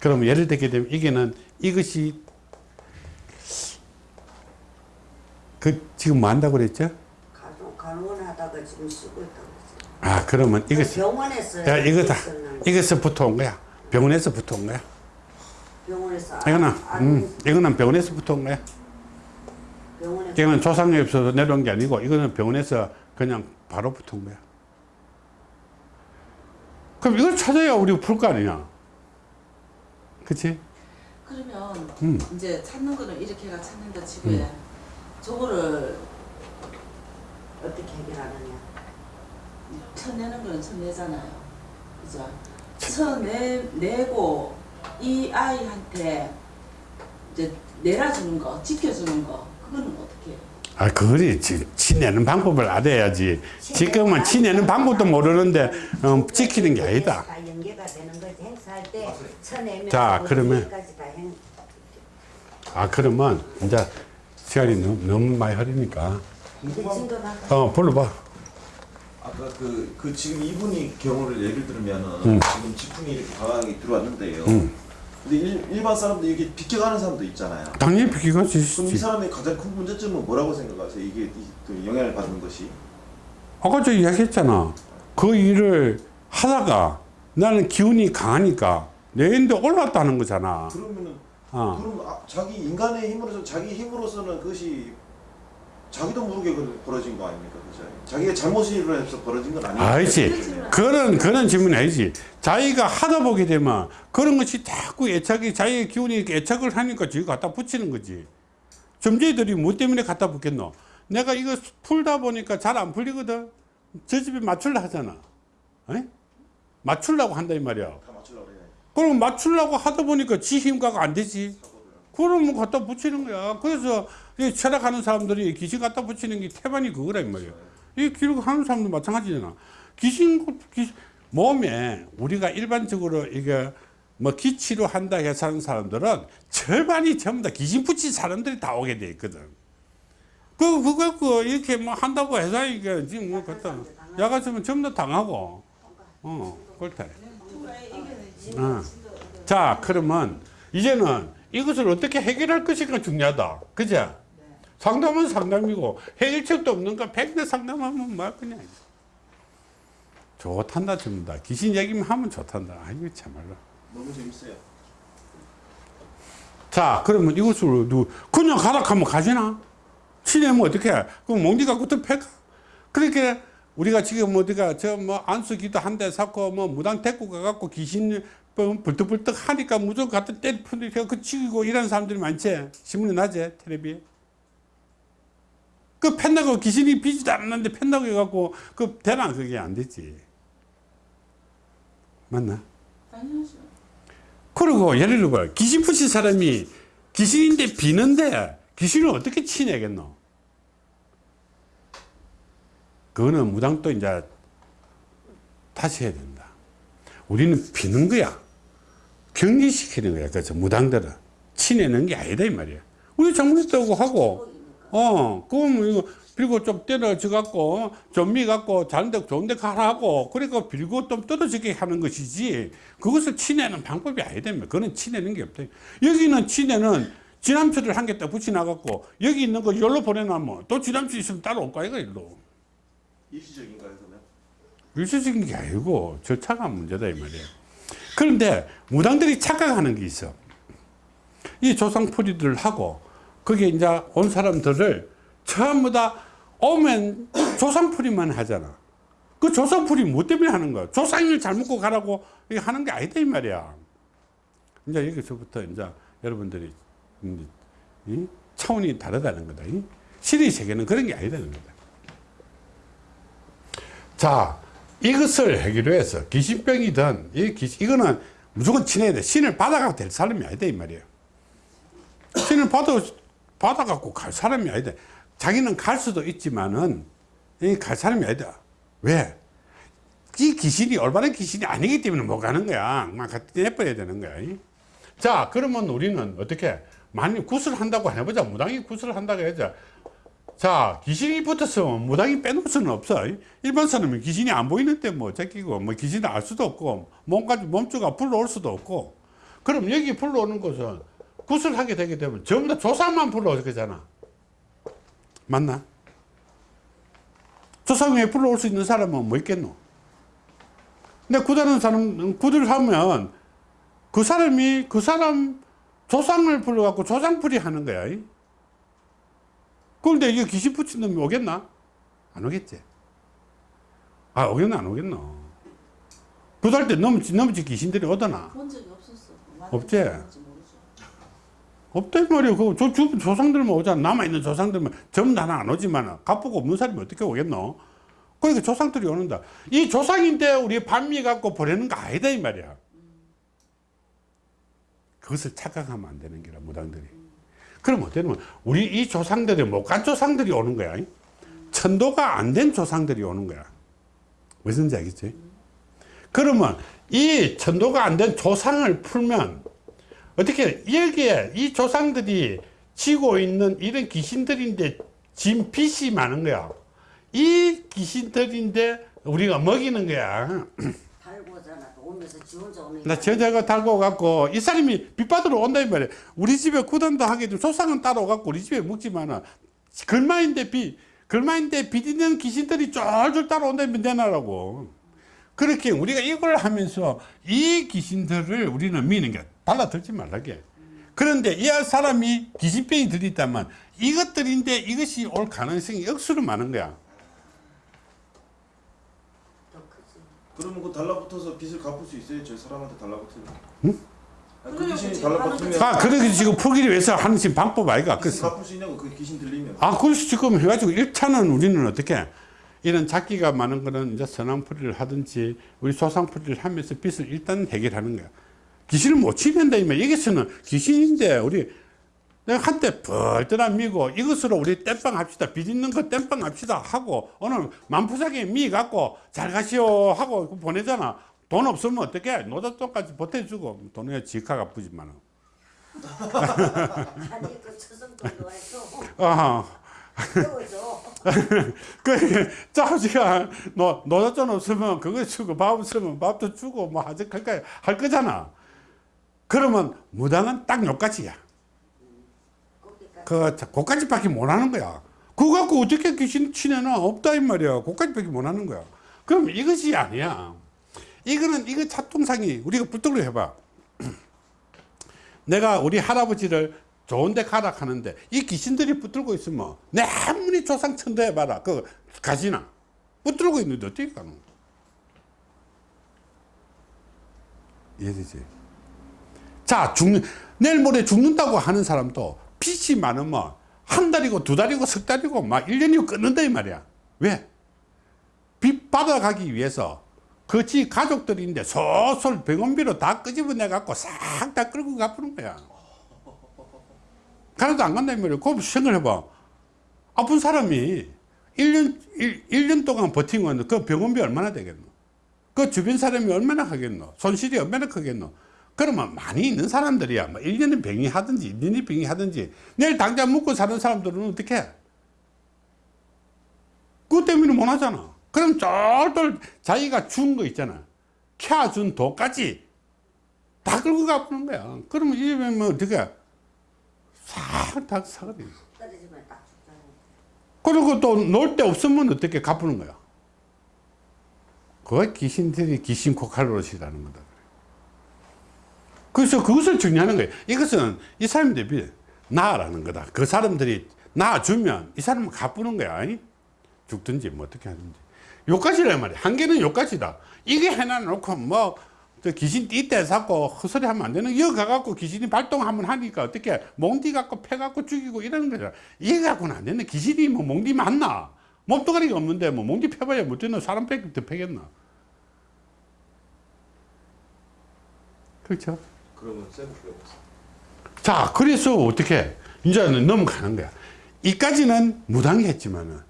그러면 예를 들게 되면 이게는 이것이 그 지금 뭐 한다고 그랬죠? 간원하다가 지금 쓰고 있다고. 아 그러면 이것이 병원에서 야 이거다 있었는데. 이것서 붙어 온 거야. 병원에서 붙어 온 거야. 병원에서 이거는 안- 음, 이거는 병원에서 붙어 온 거야. 병원에서 이거는 조상에 없어서 내려온 게 아니고 이거는 병원에서 그냥 바로 붙어 온 거야. 그럼 이걸 찾아야 우리가 풀거 아니냐? 그치? 그러면 음. 이제 찾는 거는 이렇게가 찾는다 치고에 저거를 어떻게 해결하느냐 쳐내는 거는 쳐내잖아요. 그죠? 쳐내 내고 이 아이한테 이제 내려주는 거, 지켜주는 거, 그거는 어떻게 해요? 아 그거리 지- 치내는 방법을 알아야지 지금은 치내는 방법도 모르는데 어, 지키는 게 아니다 쳐내면 자, 그러면- 다 행. 아 그러면 이제 시간이 너무, 너무 많이 진도나 어 불러봐 아까 그, 그 지금 이분이 경우를 예를 들면은 음. 지금 지풍이 이렇게 강하게 들어왔는데요. 음. 근데 일, 일반 사람들 이게 비껴가는 사람도 있잖아요. 당연히 비기가 그럼 이 사람의 가장 큰 문제점은 뭐라고 생각하세요? 이게 이, 그 영향을 받는 것이? 아까 저 이야기했잖아. 그 일을 하다가 나는 기운이 강하니까 내인데 올랐다는 거잖아. 그러면은 어. 그럼 아, 자기 인간의 힘으로서 자기 힘으로서는 그것이 자기도 모르게 그- 벌어진 거 아닙니까? 그죠? 자기가 잘못으로 해서 벌어진 건 아니에요. 아니지. 그런, 그런 질문이 아니지. 자기가 하다 보게 되면 그런 것이 자꾸 애착이, 자기의 기운이 애착을 하니까 지가 갖다 붙이는 거지. 점쟁이들이 뭐 때문에 갖다 붙겠노? 내가 이거 풀다 보니까 잘 안 풀리거든. 저 집에 맞출라 하잖아. 에? 맞출라고 한다 이 말이야. 다 맞추려고 그래. 그럼 맞추려고 하다 보니까 지 힘가가 안 되지. 그러면 갖다 붙이는 거야. 그래서 이 철학하는 사람들이 귀신 갖다 붙이는 게 태반이 이 말이야. 이 기록하는 사람도 마찬가지잖아. 귀신, 귀 몸에 우리가 일반적으로 이게 뭐 기치로 한다 해서 하는 사람들은 절반이 전부 다 귀신 붙인 사람들이 다 오게 돼 있거든. 그, 그거, 그, 이렇게 뭐 한다고 해서 이게 지금 뭐 갖다, 야가지면 전부 다 당하고, 어, 그렇다. 어. 자, 그러면 이제는 이것을 어떻게 해결할 것인가 중요하다. 그죠? 상담은 상담이고 해결책도 없는가 백내 상담하면 뭐 그냥 좋단다 전부 다 귀신 얘기만 하면 좋단다. 아이고 참말로. 너무 재밌어요. 자, 그러면 이것을 누 그냥 가라 하면 가지나? 치내면 어떻게 해? 그럼 몽디 갖고 또 패가? 그렇게 우리가 지금 어디가 저 뭐 안수기도 한 대 샀고 뭐 무당 데리고 가갖고 귀신 뭐 불떡불떡 하니까 무조건 갖다 때리 푸니까 그 치고 이런 사람들이 많지? 신문에 나지? 텔레비에? 그 팬다고 귀신이 비지도 않았는데 팬다고 해갖고 그 되나 그게 안 되지. 맞나? 그리고 예를 들어 봐. 귀신 붙인 사람이 귀신인데 비는데 귀신을 어떻게 치내겠노? 그거는 무당도 이제 다시 해야 된다. 우리는 비는 거야. 격리시키는 거야. 그래서 무당들은 치내는 게 아니다 이 말이야. 우리 장문했다고 하고, 어, 그럼 이거 빌고 좀 때려져 갖고 좀미 갖고 자는데 좋은데 가라고 그러니까 빌고 좀 떨어지게 하는 것이지 그것을 치내는 방법이 말이야. 그거는 치내는 게 없다. 여기는 치내는 지남초를 한개 딱 붙여 나갖고 여기 있는 거 열로 보내놔면 또 지남초 있으면 따로 올 거야 이거 일로. 일시적인가요, 그러면? 일시적인 게 아니고 절차가 문제다 이 말이에요. 그런데 무당들이 착각하는 게 있어. 이 조상풀이들을 하고 거기에 이제 온 사람들을 전부 다 오면 조상풀이만 하잖아. 그 조상풀이 뭐 때문에 하는 거야? 조상을 잘 먹고 가라고 하는 게 아니다 이 말이야. 이제 여기서부터 이제 여러분들이 차원이 다르다는 거다. 이 신의 세계는 그런 게 아니다는 거다. 자, 이것을 해결 해서 귀신병이든 이 귀신, 이거는 무조건 친해야 돼. 신을 받아가도 될 사람이 아니다 이 말이에요. 신을 받아 받아갖고 갈 사람이 아니다. 자기는 갈 수도 있지만은 이갈 사람이 아니다. 왜? 이 귀신이 올바른 귀신이 아니기 때문에 못 가는 거야. 막 내버려야 되는 거야. 이. 자, 그러면 우리는 어떻게 만약 굿을 한다고 해보자. 무당이 굿을 한다고 해자. 자, 귀신이 붙었으면 무당이 빼놓을 수는 없어. 일반 사람은 귀신이 안 보이는데 뭐 제끼고, 뭐 귀신을 알 수도 없고, 몸까지, 몸주가 불러올 수도 없고. 그럼 여기 불러오는 것은 굿을 하게 되게 되면 전부 다 조상만 불러올 거잖아. 맞나? 조상 위에 불러올 수 있는 사람은 뭐 있겠노? 근데 굿하는 사람, 굿을 하면 그 사람이 그 사람 조상을 불러갖고 조상풀이 하는 거야. 이. 그런데 이게 귀신 붙인 놈이 오겠나? 안 오겠지. 아, 오겠나, 안 오겠노? 그달 때 넘지, 넘지 귀신들이 오더나? 본 적이 없었어. 없지? 이 말이야. 그, 저, 주 조상들만 오잖아. 남아있는 조상들만. 전부 다는 안 오지만, 갚고 없는 사람이 어떻게 오겠노? 그러니까 조상들이 오는다. 이 조상인데 우리 반미 갖고 보내는 거 아니다, 이 말이야. 그것을 착각하면 안 되는 게라, 무당들이. 그럼 어때면 우리 이 조상들이 못 간 조상들이 오는 거야. 천도가 안 된 조상들이 오는 거야. 무슨지 알겠지? 그러면 이 천도가 안 된 조상을 풀면 어떻게 여기에 이 조상들이 지고 있는 이런 귀신들인데 진 빚이 많은 거야. 이 귀신들인데 우리가 먹이는 거야. 나 저자가 달고 갖고 이 사람이 빚 받으러 온다 이 말이야. 우리 집에 구단도 하게 좀 소상은 따로 갖고 우리 집에 먹지만은 글마인데 빚 글마인데 빚 있는 귀신들이 쫄쫄 따라온다면 되나라고. 그렇게 우리가 이걸 하면서 이 귀신들을 우리는 미는 게 달라들지 말라게. 그런데 이 사람이 귀신병이 들있다면 이것들인데 이것이 올 가능성이 억수로 많은 거야. 그러면 그 달라붙어서 빚을 갚을 수 있어요? 저 사람한테 달라붙으면? 응? 아니, 그 귀신이. 달라붙으면 아, 그러게 지금 풀기를 위해서 하는 지금 방법 아이가. 빚을 그래서. 갚을 수 있냐고 그 귀신 들리면 아, 그래서 지금 해가지고 1차는 우리는 어떻게 이런 잡기가 많은 거는 이제 선왕풀이를 하든지 우리 조상풀이를 하면서 빚을 일단 해결하는 거야. 귀신을 못 치는다 이면 여기서는 귀신인데 우리 내가 한때 벌떠나 미고 이것으로 우리 땜빵 합시다. 빚 있는 거 땜빵 합시다 하고 오늘 만푸사기 미 갖고 잘 가시오 하고 보내잖아. 돈 없으면 어떻게 노잣돈까지 보태주고 돈에 지가가 부지만은. 아니 그 아. 태워줘. 그, 짜오지가, 노, 노자돈 없으면 그거 주고, 밥 없으면 밥도 주고, 뭐, 하지, 그니까, 할 거잖아. 그러면, 무당은 딱. 거기까지. 그, 자, 그까지 밖에 못 하는 거야. 그거 갖고 어떻게 귀신 치내나? 없다, 이 말이야. 그까지 밖에 못 하는 거야. 그럼 이것이 아니야. 이거는, 이거 차통상이, 우리가 붙들고 해봐. 내가 우리 할아버지를 좋은 데 가라 하는데 이 귀신들이 붙들고 있으면 내 아무리 조상 천도해 봐라 그 가지나 붙들고 있는데 어떻게 가노 이해되지 자 죽는 내일 모레 죽는다고 하는 사람도 빚이 많으면 한 달이고 두 달이고 석 달이고 막 1년이고 끊는다 이 말이야 왜? 빚 받아가기 위해서 그지 가족들인데 솔솔 병원비로 다 끄집어내 갖고 싹 다 끌고 갚는 거야 가나도 안 간다는 말이에요. 그거 생각해 봐. 아픈 사람이 1년, 1, 년 동안 버티면 그 병원비 얼마나 되겠노? 그 주변 사람이 얼마나 하겠노? 손실이 얼마나 크겠노? 그러면 많이 있는 사람들이야. 뭐 1년에 병이 하든지, 2년에 병이 하든지, 내일 당장 먹고 사는 사람들은 어떻게 해? 그것 때문에 못 하잖아. 그럼 쫄쫄 자기가 준 거 있잖아. 켜준 돈까지 다 끌고 가보는 거야. 그러면 이제 뭐 어떻게 싹다 사거든. 그리고 또 놀 데 없으면 어떻게 갚는 거야? 그거 귀신들이 귀신 코칼로시라는 거다. 그래서 그것을 중요하는 거예요. 이것은 이 사람들이 나라는 거다. 그 사람들이 나주면 이 사람은 갚는 거야. 아니? 죽든지 뭐 어떻게 하든지. 요까지란 말이야. 한계는 요까지다. 이게 해놔놓고 뭐, 저 귀신 띠때 잡고 헛소리 하면 안 되는 이거 가갖고 귀신이 발동하면 하니까 어떻게 몽디 갖고 패 갖고 죽이고 이러는 거잖아. 이거 갖고는 안 되는 귀신이 뭐 몽디 맞나? 몸뚱아리가 없는데 뭐 몽디 패봐야 못 되는 사람 패, 더 패겠나? 그렇죠? 그러면 쌤 필요 없어. 자, 그래서 어떻게 이제는 넘어가는 거야. 이까지는 무당이 했지만은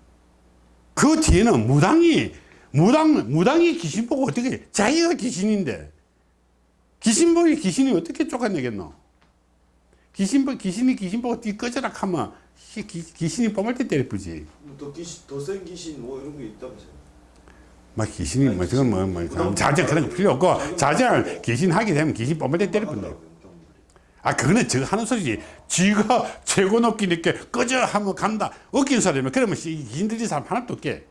그 뒤에는 무당이 무당 무당이 귀신 보고 어떻게 자기가 귀신인데 귀신 보기 귀신이 어떻게 쫓아내겠노? 귀신 보 귀신이 귀신 보고 뒤 꺼져라 하면 귀, 귀신이 뻥을 때 뿐이지. 더 귀신, 더센 귀신 뭐 이런 게 있다면서요? 막 귀신이 뭐 지금 뭐, 뭐 자정 그런 거 필요 없고 자정 귀신 하게 되면 귀신 뻥을 때 때릴 뿐이야. 아, 그거는 저 하는 소리지. 지가 최고 높기 늦게 꺼져 하면 간다. 웃긴 소리면 그러면 인들이 사람 하나도 없게.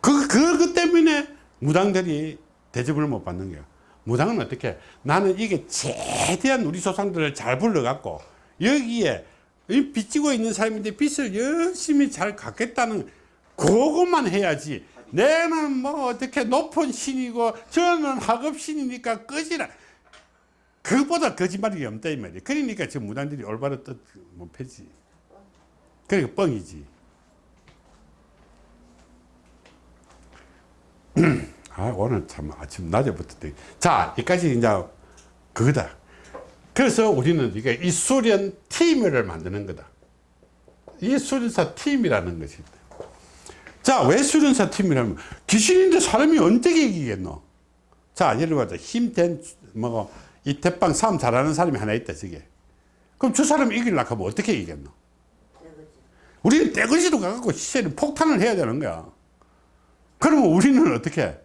그, 그, 그 때문에 무당들이 대접을 못 받는 거야. 무당은 어떻게? 나는 이게 최대한 우리 조상들을 잘 불러갖고 여기에 이 빚지고 있는 사람인데 빚을 열심히 잘 갚겠다는 그것만 해야지. 내는 뭐 어떻게 높은 신이고 저는 하급 신이니까 꺼지라. 그보다 거짓말이 없다 이 말이야. 그러니까 지금 무당들이 올바로 뜻못 패지. 그러니까 뻥이지. 아 오늘 참 아침 낮에부터 되게- 자 여기까지 이제 그거다. 그래서 우리는 이게 이 수련 팀을 만드는 거다. 이 수련사 팀이라는 것이 있다. 자, 왜 수련사 팀이라면 귀신인데 사람이 언제 이기겠노? 자, 예를 들어서 힘된 뭐 이 대빵 싸움 잘하는 사람이 하나 있다 저게. 그럼 저 사람 이기려고 하면 어떻게 이기겠노? 우리는 떼거지로 가갖고 시세를 폭탄을 해야 되는 거야. 그러면 우리는 어떻게 해?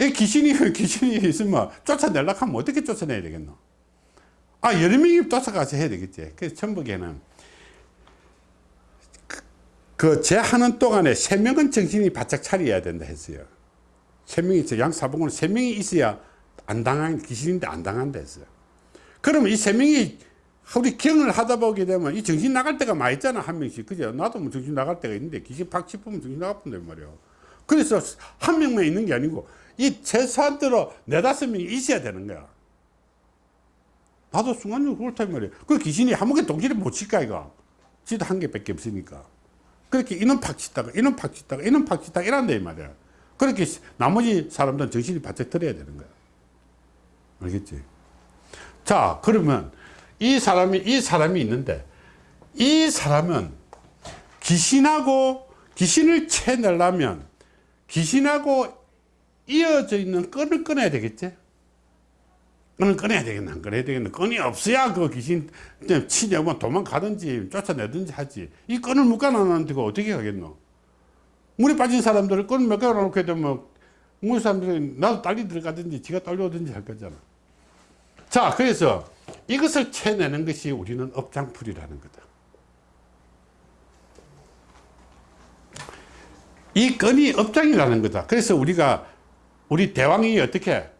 이 귀신이, 귀신이 있으면 쫓아내려고 하면 어떻게 쫓아내야 되겠노? 아, 여러 명이 쫓아가서 해야 되겠지. 그래서 천북에는 그 제 하는 동안에 세 명은 정신이 바짝 차려야 된다 했어요. 세 명이 있어. 양사봉은 세 명이 있어야 안 당한, 귀신인데 안 당한다 했어요. 그러면 이 세 명이 우리 경을 하다 보게 되면 이 정신 나갈 때가 많이 있잖아 한 명씩. 그죠? 나도 뭐 정신 나갈 때가 있는데 귀신 팍 짚으면 정신 나가본단 말이야 그래서 한 명만 있는 게 아니고 이 최소한대로 네다섯 명이 있어야 되는 거야. 나도 순간적으로 그렇단 말이야 그 귀신이 한 번에 동시에 못 칠까 이거? 지도 한 개밖에 없으니까 그렇게 이놈 팍 치다가 이놈 팍 치다가 이놈 팍 치다가 이란다 이 말이야. 그렇게 나머지 사람들은 정신이 바짝 들어야 되는 거야. 알겠지? 자 그러면 이 사람이 이 사람이 있는데 이 사람은 귀신하고 귀신을 채내려면 귀신하고 이어져 있는 끈을 끊어야 되겠지 끈을 끊어야 되겠나 안 끊어야 되겠나 끈이 없어야 그 귀신 치냐고 도망가든지 쫓아내든지 하지 이 끈을 묶어놨는데 그 어떻게 하겠노 물에 빠진 사람들을 끈 묶어놓게 되면 물 사람들이 나도 딸리 들어가든지 지가 딸려오든지 할 거잖아 자, 그래서 이것을 채내는 것이 우리는 업장풀이라는 거다. 이 건이 업장이라는 거다. 그래서 우리가 우리 대왕이 어떻게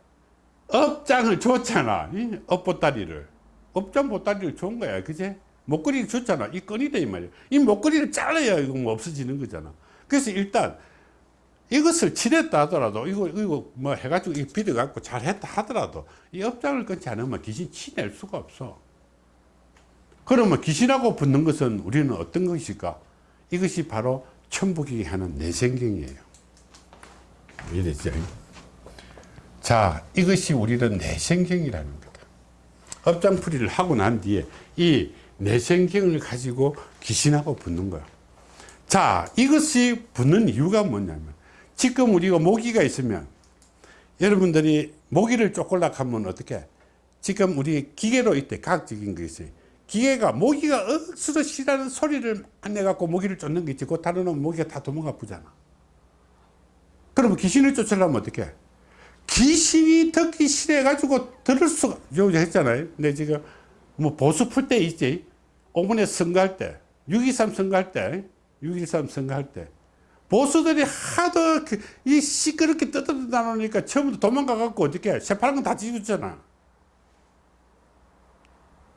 업장을 줬잖아. 이 업보따리를. 업장 보따리를 준 거야. 그제? 목걸이를 줬잖아. 이 건이다 이 말이야. 이 목걸이를 잘라야 이거 뭐 없어지는 거잖아. 그래서 일단 이것을 칠했다 하더라도 이거 이거 뭐 해가지고 이 비드 갖고 잘했다 하더라도 이 업장을 끊지 않으면 귀신 치낼 수가 없어. 그러면 귀신하고 붙는 것은 우리는 어떤 것일까? 이것이 바로 천북이 하는 내생경이에요. 이랬죠. 자, 이것이 우리는 내생경이라는 거다. 업장풀이를 하고 난 뒤에 이 내생경을 가지고 귀신하고 붙는 거야. 자, 이것이 붙는 이유가 뭐냐면 지금 우리가 모기가 있으면 여러분들이 모기를 쪼글락 하면 어떻게 지금 우리 기계로 이때 과학적인 게 있어요. 기계가 모기가 억수로 싫어하는 소리를 안 내갖고 모기를 쫓는 게 있지. 그 다른 놈 모기가 다 도망가 보잖아. 그러면 귀신을 쫓으려면 어떻게? 귀신이 듣기 싫어가지고 들을 수가, 요 했잖아요. 근데 지금 뭐 보수 풀 때 있지. 오문에 선거할 때, 6.23 선거할 때, 6.13 선거할 때. 보수들이 하도 그, 이 시끄럽게 떠들다 놓으니까 처음부터 도망가갖고 어떻게 새파란 건 다 뒤집었잖아.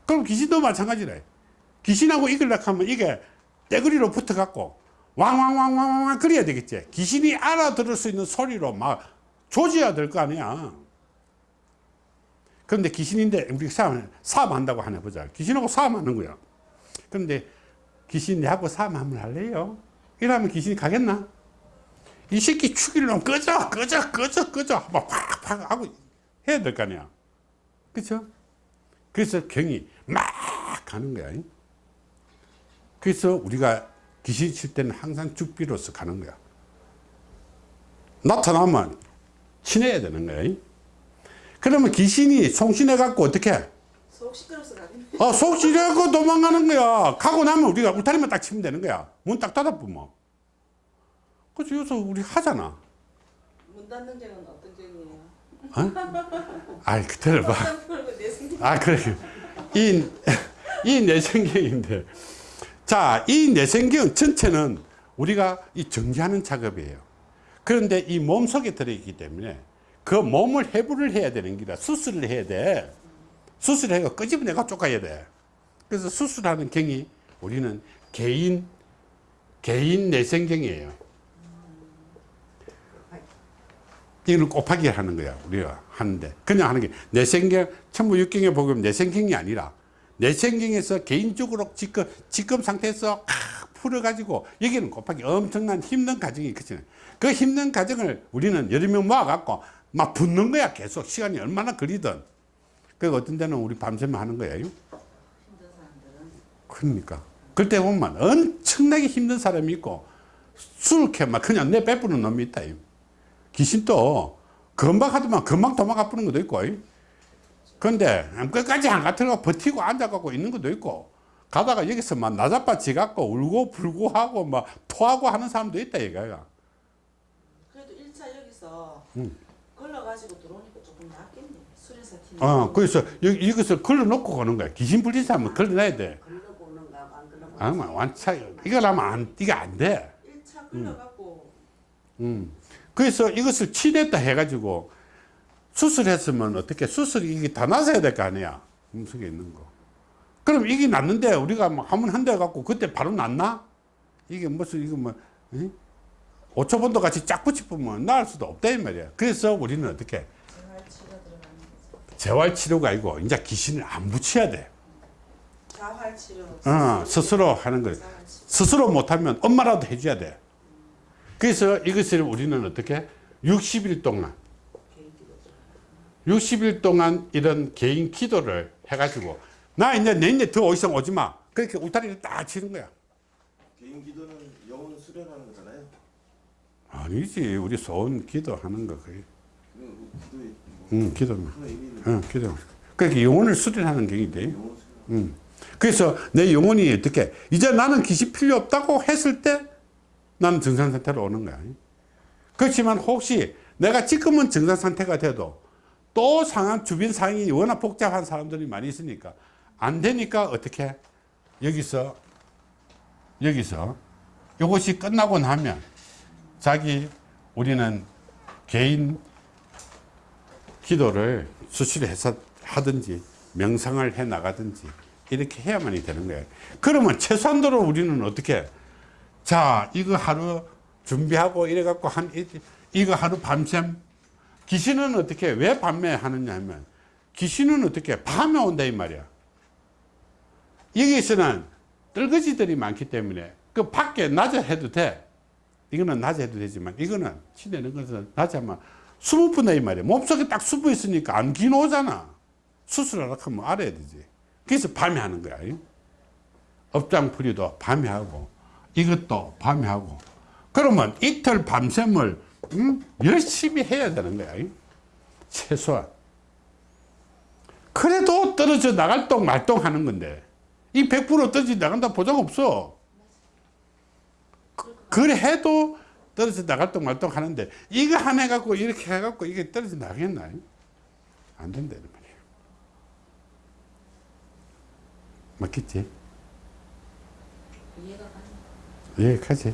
그럼 귀신도 마찬가지래. 귀신하고 이글락 하면 이게 떼구리로 붙어갖고 왕왕왕왕왕 그래야 되겠지. 귀신이 알아들을 수 있는 소리로 막 조져야 될 거 아니야. 그런데 귀신인데 우리 싸움, 싸움한다고 하나 보자. 귀신하고 싸움하는 거야. 그런데 귀신하고 싸움 한번 할래요? 이러면 귀신이 가겠나? 이 새끼 죽이려면 꺼져, 꺼져, 꺼져, 꺼져. 막 팍 팍 하고 해야 될 거 아니야. 그쵸? 그래서 경이 막 가는 거야. 그래서 우리가 귀신 칠 때는 항상 죽비로서 가는 거야. 나타나면 친해야 되는 거야. 그러면 귀신이 송신해 갖고 어떻게? 속 시끄러워서 가긴 어, 속 시려고 도망가는 거야. 가고 나면 우리가 울타리만 딱 치면 되는 거야. 문 딱 닫아보면. 그래서 여기서 우리 하잖아. 문 닫는 경은 어떤 경이에요? 어? 아이, 내 생각 아, 그래. 이, 이 내생경인데. 자, 이 내생경 전체는 우리가 이 정지하는 작업이에요. 그런데 이 몸 속에 들어있기 때문에 그 몸을 해부를 해야 되는 기라 수술을 해야 돼. 수술해가 끄집어내가 쫓아야 돼. 그래서 수술하는 경이 우리는 개인, 개인 내생경이에요. 이거는 곱하기 하는 거야. 우리가 하는데. 그냥 하는 게 내생경, 천부육경에 보면 내생경이 아니라 내생경에서 개인적으로 지금, 지금 상태에서 아, 풀어가지고 여기는 곱하기 엄청난 힘든 과정이 있거든요. 그 힘든 과정을 우리는 여러 명 모아갖고 막 붙는 거야. 계속 시간이 얼마나 걸리든. 그 어떤 데는 우리 밤새면 하는 거예요. 그러니까. 그때 보면 엄청나게 힘든 사람이 있고 술을 캐막 그냥 내 빼부는 놈이 있다. 귀신도 금방 하더만 금방 도망가 뿌는 것도 있고. 그런데 끝까지 안 같은 버티고 앉아갖고 있는 것도 있고 가다가 여기서 막 나자빠 지 갖고 울고 불고 하고 막 토하고 하는 사람도 있다 이거야. 그래도 1차 여기서 음. 걸러가지고 들어오니까 조금 낫겠네 수련사 팀 어, 그래서 여기, 이것을 걸러놓고 가는 거야. 귀신 불린 사람은 걸러놔야 돼. 걸러보는가 안 걸러보는가. 아마 완차, 이거 하면 안, 이게 안 돼. 1차 걸러갖고 음. 그래서 이것을 치냈다 해가지고 수술했으면 어떻게 수술이 이게 다 나서야 될 거 아니야 몸속에 있는 거 그럼 이게 났는데 우리가 뭐 한번 한대 갖고 그때 바로 났나 이게 무슨 이거 뭐 5초번도 같이 쫙 붙이면 나을 수도 없다 이 말이야 그래서 우리는 어떻게 재활치료 들어가는 거죠 재활치료가 아니고 이제 귀신을 안 붙여야 돼. 자활치료. 어, 스스로 하는 거예요. 자활치료. 스스로 못하면 엄마라도 해줘야 돼. 그래서 이것을 우리는 어떻게? 60일 동안. 60일 동안 이런 개인 기도를 해가지고 나 이제 내년에 더 이상 오지 마. 그렇게 울타리를 딱 치는 거야. 개인 기도는 영혼 수련하는 아니지. 우리 소원 기도하는 거 그게. 응 기도만. 큰 의미는 응 기도 그러니까 영혼을 수련하는 영혼 수련. 음. 그래서 내 영혼이 어떻게? 이제 나는 귀신 필요 없다고 했을 때 나는 정상 상태로 오는 거야. 그렇지만 혹시 내가 지금은 정상 상태가 돼도 또 상황 주변 상황이 워낙 복잡한 사람들이 많이 있으니까 안 되니까 어떻게 여기서 여기서. 이것이 끝나고 나면 자기 우리는 개인 기도를 수시해서 하든지 명상을 해 나가든지 이렇게 해야만이 되는 거예요. 그러면 최소한도로 우리는 어떻게 자 이거 하루 준비하고 이래 갖고 한 이- 이거 하루 밤샘 귀신은 어떻게 왜 밤에 하느냐 하면 귀신은 어떻게 밤에 온다 이 말이야. 여기서는 떨거지들이 많기 때문에 그 밖에 낮에 해도 돼. 이거는 낮에 해도 되지만 이거는 치내는 것은 낮에 하면 수분 분다 이 말이야. 몸속에 딱 수분 있으니까 안 기노잖아. 수술하라 하면 알아야 되지. 그래서 밤에 하는 거야. 업장풀이도 밤에 하고 이것도 밤에 하고 그러면 이틀 밤샘을 음? 열심히 해야 되는 거야. 최소한. 그래도 떨어져 나갈 동 말동 하는 건데 이 100% 떨어져 나간다 보장 없어. 그- 그래 해도 떨어져 나갈 동 말동 하는데 이거 하나 해갖고 이렇게 해갖고 이게 떨어져 나가겠나? 안 된다 이 말이야. 맞겠지? 이해가. 예, 가지.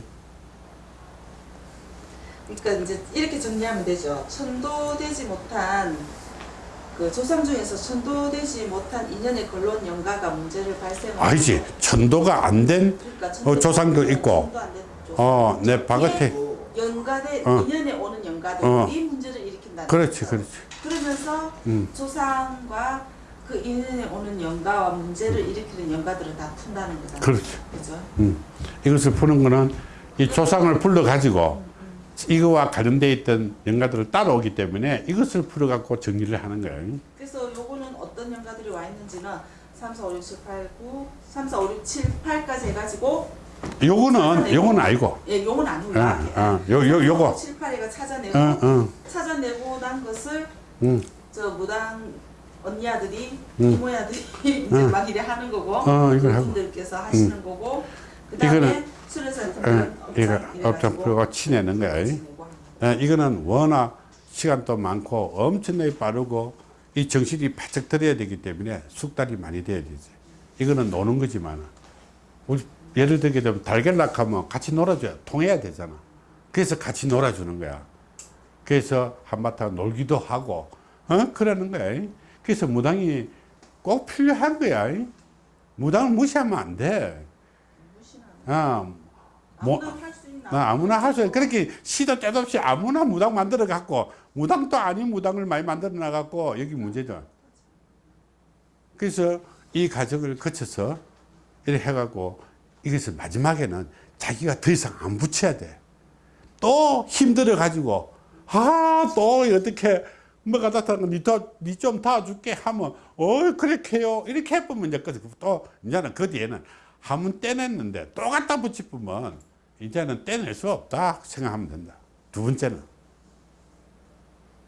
그러니까 이제 이렇게 정리하면 되죠. 천도되지 못한 그 조상 중에서 천도되지 못한 인연의 근론 영가가 문제를 발생하고 아니지. 천도가 안된 그러니까 어, 조상도 있고. 어, 내 바깥에. 연가대 어. 인연에 오는 연가들이 어. 문제를 일으킨다는 그렇지. 그렇지. 그러면서 음. 조상과 그 인연에 오는 연가와 문제를 일으키는 연가들을 다 푼다는. 그렇지. 그죠? 음. 이것을 푸는 거는 이 조상을 불러가지고 이거와 관련되어 있던 영가들을 따라오기 때문에 이것을 풀어갖고 정리를 하는 거예요. 그래서 요거는 어떤 연가들이 와 있는지는 3, 4, 5, 6, 7, 8, 9, 3, 4, 5, 6, 7, 8까지 해가지고 요거는, 요건 아니고. 예, 요건 아니고 어, 어, 요, 요, 요거. 7, 8회가 찾아내고 어, 어, 찾아내고 난 것을 음. 저 무당 언니 아들이 음. 이모 아들이 이제 음. 막 이래 하는 거고 어, 이걸 하고. 음. 그분들께서 하시는 거고 그 다음에 이거는, 수련사님은 어, 이거 업장 풀고 치내는 거야. 예, 이거는 워낙 시간도 많고 엄청나게 빠르고 이 정신이 바짝 들어야 되기 때문에 숙달이 많이 돼야 되지. 이거는 노는 거지만 우리 예를 들게 되면 달걀락 하면 같이 놀아줘야 통해야 되잖아. 그래서 같이 놀아주는 거야. 그래서 한바탕 놀기도 하고 어 그러는 거야. 그래서 무당이 꼭 필요한 거야. 무당을 무시하면 안 돼. 아, 뭐, 아무나 할수 있나? 나 아무나 할 수, 그렇게 시도 때도 없이 아무나 무당 만들어 갖고, 무당도 아닌 무당을 많이 만들어 나갖고, 여기 문제죠. 그래서 이 과정을 거쳐서 이렇게 해갖고, 이것을 마지막에는 자기가 더 이상 안 붙여야 돼. 또 힘들어 가지고, 아, 또 어떻게, 뭐가 나타나고, 니좀 도와줄게 하면, 어, 그렇게 해요. 이렇게 해보면 이제 그- 또, 이제는 그 뒤에는 한 번 떼냈는데 또 갖다 붙이면 이제는 떼낼 수 없다 생각하면 된다. 두 번째는.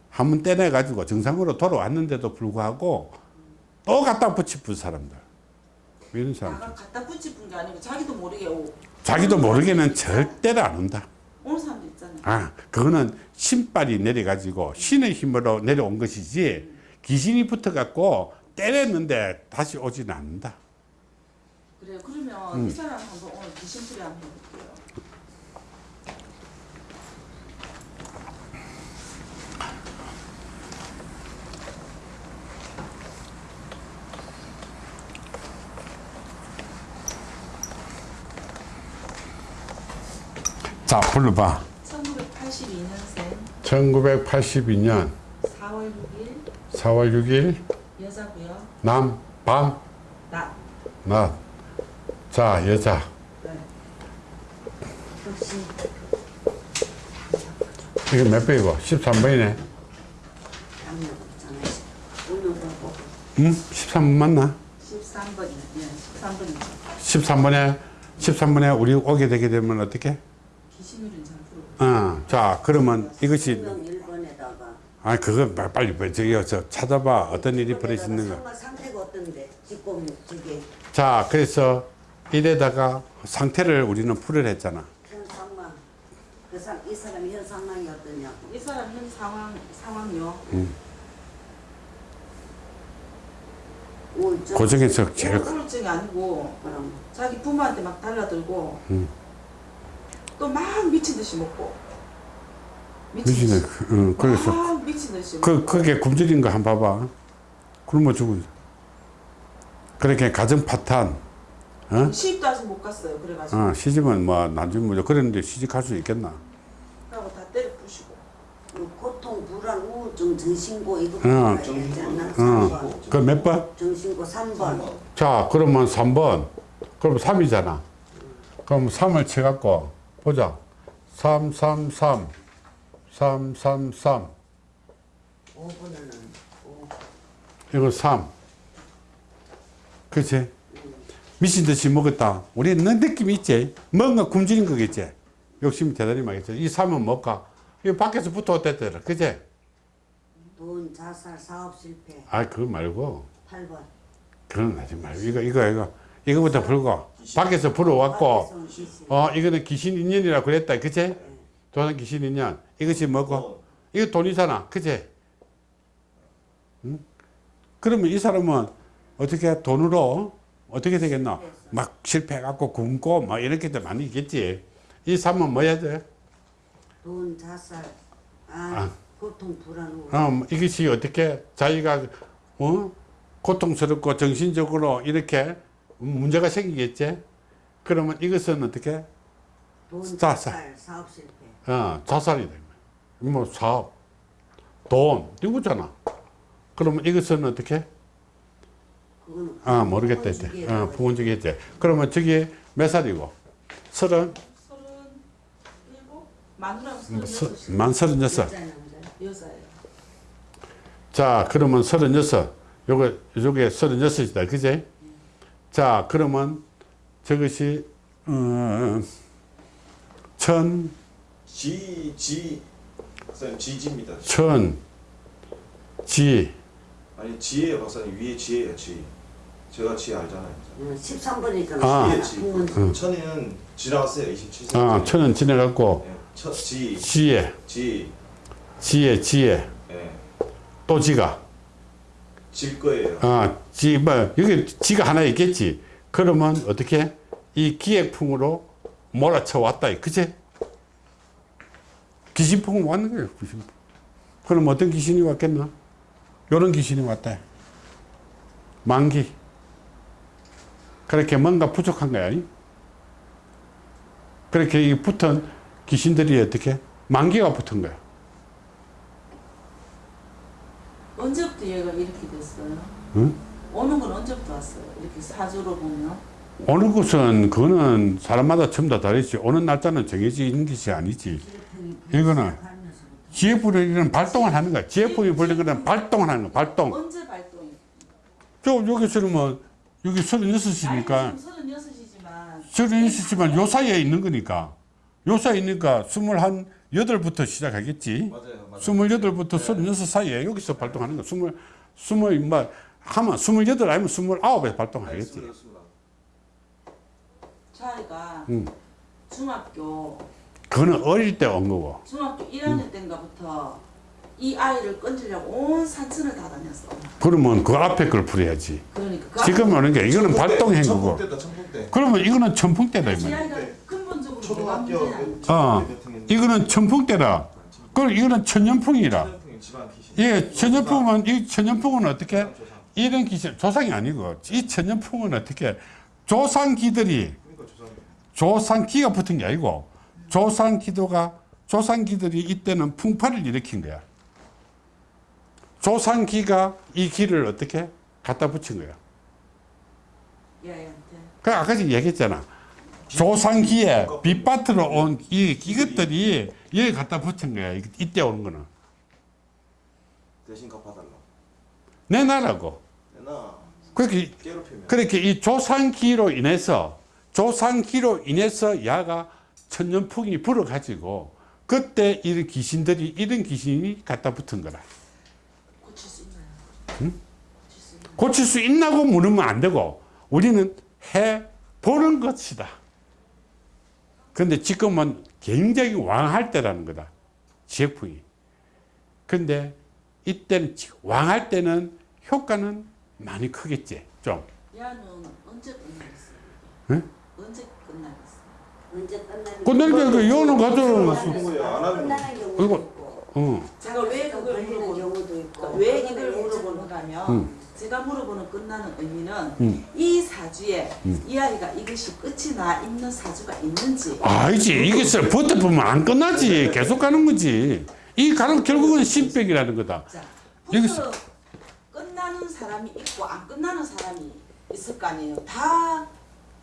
한 번 떼내 가지고 정상으로 돌아왔는데도 불구하고 또 갖다 붙이는 사람들. 이런. 나가 갖다 붙이는 게 아니고 자기도 모르게 오, 자기도 모르게는 절대로 안 온다. 오는 사람도 있잖아요. 아, 그거는 신발이 내려가지고 신의 힘으로 내려온 것이지 귀신이 붙어갖고 때렸는데 다시 오지는 않는다. 그래요. 그러면 음. 이 사람 한번 오늘 귀신풀이 한번 해볼게요. 자, 불러봐. 1982년생 1982년 4월 6일 4월 6일 여자고요. 남, 밤, 나 낮. 자, 여자. 혹시 이게 몇 번이고? 13번이네. 남녀 없잖아요. 오늘 보고 응? 13번 맞나? 13번이요. 예, 13번이요. 13번에, 13번에 우리 오게 되게 되면 어떻게? 어, 자, 그러면 이것이, 성명 1번에다가 아, 그거 빨- 빨리, 빨리 저기, 저 찾아봐. 어떤 일이 벌어지는가. 자, 그래서 이래다가 상태를 우리는 풀을 했잖아. 그이 사람이 현 상황이 어떠냐고. 이 사람 현 상황 상황요. 그 중에서 제일, 우울- 우울증이 아니고 그럼 자기 부모한테 막 달라들고 음. 또 막 미친 듯이 먹고 미치네. 응, 그래서. 막 미친 듯이 그, 먹고 그게 굶주린 거한 봐봐. 굶어 죽어. 그렇게 가정 파탄, 어? 시집도 아직 못 갔어요. 그래가지고 어, 시집은 뭐 나중에 뭐 그랬는데 시집갈 수 있겠나? 그러고 다 때려 부시고 그 고통, 불안, 우울증, 정신고 이거 어. 어, 3번. 그몇 번? 정신고 3번. 자, 그러면 3번. 그럼 3이잖아. 그럼 3을 쳐갖고, 보자. 3, 3, 3. 3, 3, 3. 5번은 5. 이거 3. 그치? 미친 듯이 먹었다. 우리 는 느낌이 있지? 뭔가 굶주린 거겠지? 욕심이 대단히 많겠지? 이 3은 뭘까? 이거 밖에서 붙어왔댔더라. 그치? 돈, 자살, 사업 실패. 아, 그거 말고. 8번. 그건 하지 말고. 이거, 이거, 이거. 이거부터 불고. 밖에서 불어왔고. 어, 이거는 귀신 인연이라고 그랬다. 그치? 조상 귀신 인연. 이것이 뭐고? 이거 돈이잖아. 그치? 응? 그러면 이 사람은 어떻게 돈으로 어떻게 되겠나? 막 실패해갖고 굶고 막 이렇게 도 많이 있겠지. 이 삶은 뭐 해야 돼? 돈, 자살, 아, 아. 고통, 불안, 어, 이것이 어떻게 자기가 어? 고통스럽고 정신적으로 이렇게 문제가 생기겠지? 그러면 이것은 어떻게? 돈, 자살. 자살, 사업 실패. 어, 자살이다. 뭐 사업, 돈, 이거잖아. 그러면 이것은 어떻게? 아, 모르겠다. 이제. 어, 부모주기했지. 그러면 저기 몇 살이고? 서른, 서른 뭐 서, 서른 여섯 만 서른 여섯. 자, 그러면 서른 여섯. 요거, 요게 서른 여섯이다. 그지? 자, 그러면 저것이, 어, 천, 지, 지, 박사님 지지입니다. 천, 지, 아니 지혜요 박사님 위에 지혜요 지. 제가 지혜 알잖아요. 어, 13번이니까. 아. 지혜 지. 천이는 지나갔어요 27세. 아, 천은 지내갖고, 네, 천, 지, 지혜, 지, 지혜, 지혜, 예, 또 지가. 질 거예요. 아, 지, 뭐, 여기 지가 하나 있겠지. 그러면 어떻게? 이 기획풍으로 몰아쳐 왔다. 그치? 귀신풍은 왔는 거예요, 귀신풍. 그럼 어떤 귀신이 왔겠나? 요런 귀신이 왔다. 만기. 그렇게 뭔가 부족한 거야. 아니? 그렇게 이 붙은 귀신들이 어떻게? 만기가 붙은 거야. 언제부터 얘가 이렇게 됐어 요? 응? 오는 건 언제부터 왔어요? 이렇게 사주로 보면 어느 곳은 그거는 사람마다 전부 다 다르지. 오는 날짜는 정해져 있는 것이 아니지. 이거는 지혜불이 발동을 하는 거야. 지혜풍이 불린 거는 발동을 하는 거야. 발동. 언제 발동이? 저 여기서는 뭐 여기 서른여섯이니까 서른 여섯이지만 서른여섯이지만 요 사이에 있는 거니까 요 사이에 있으니까 스물한 여덟부터 시작하겠지. 맞아요, 맞아요. 스물여덟부터 서른여섯 사이에 여기서 발동하는 거야. 스물 뭐 하면 스물여덟 아니면 스물아홉에 발동하겠지. 자기가 응. 중학교 그거는 어릴 때 온 거고. 중학교 1학년 때인가부터 이 아이를 건지려고 온 산천을 다 다녔어. 그러면 그 앞에 걸 풀어야지. 그러니까 그 지금 하는 게 이거는 발동한 거고. 천풍대다 천풍대. 그러면 이거는 천풍대다 이이 말이야. 뭐가 초등학교? 그 어, 이거는 천풍대라. 그리고 이거는 천년풍이라. 귀신. 예, 천년풍은 이 천년풍은 어떻게? 이런 기신 조상이 아니고 이 천년풍은 어떻게? 조상기들이 조상. 조상기가 붙은 게 아니고 조상기도가 조상기들이 이때는 풍파를 일으킨 거야. 조상기가 이 기를 어떻게 갖다 붙인 거야. 이 아이한테. 그 아까 전에 얘기했잖아. 조상기에 빛밭으로 온 이 이것들이 여기 갖다 붙은 거야. 이- 이때 오는 거는 대신 갚아달라. 내 나라고. 내나 그렇게 괴롭히면. 그렇게 이 조상기로 인해서 조상기로 인해서 야가 천년풍이 불어가지고 그때 이런 귀신들이 이런 귀신이 갖다 붙은 거라. 고칠 수 있나요? 고칠 수 있나요? 고칠 수 있나고 물으면 안 되고 우리는 해 보는 것이다. 근데 지금은 굉장히 왕할 때라는 거다. 지역풍이. 근데 이때는 지- 왕할 때는 효과는 많이 크겠지. 좀. 야는 언제 끝나겠어요? 응? 언제 끝나겠어요? 언제 끝나는 끝나니까 그 요는 가져오는 있고 어. 제가 왜 그걸 걸리는 물어보 경우도 있고 그러니까 왜 이걸 그거는 물어보는가 하면 음. 제가 물어보는 끝나는 의미는 음. 이 사주에 이 아이가 이것이 끝이 나 있는 사주가 있는지 아니지. 이것을 버텨보면 안 끝나지. 계속 가는 거지. 이 가는 결국은 신백이라는 거다. 자, 여기서- 끝나는 사람이 있고 안 끝나는 사람이 있을 거 아니에요. 다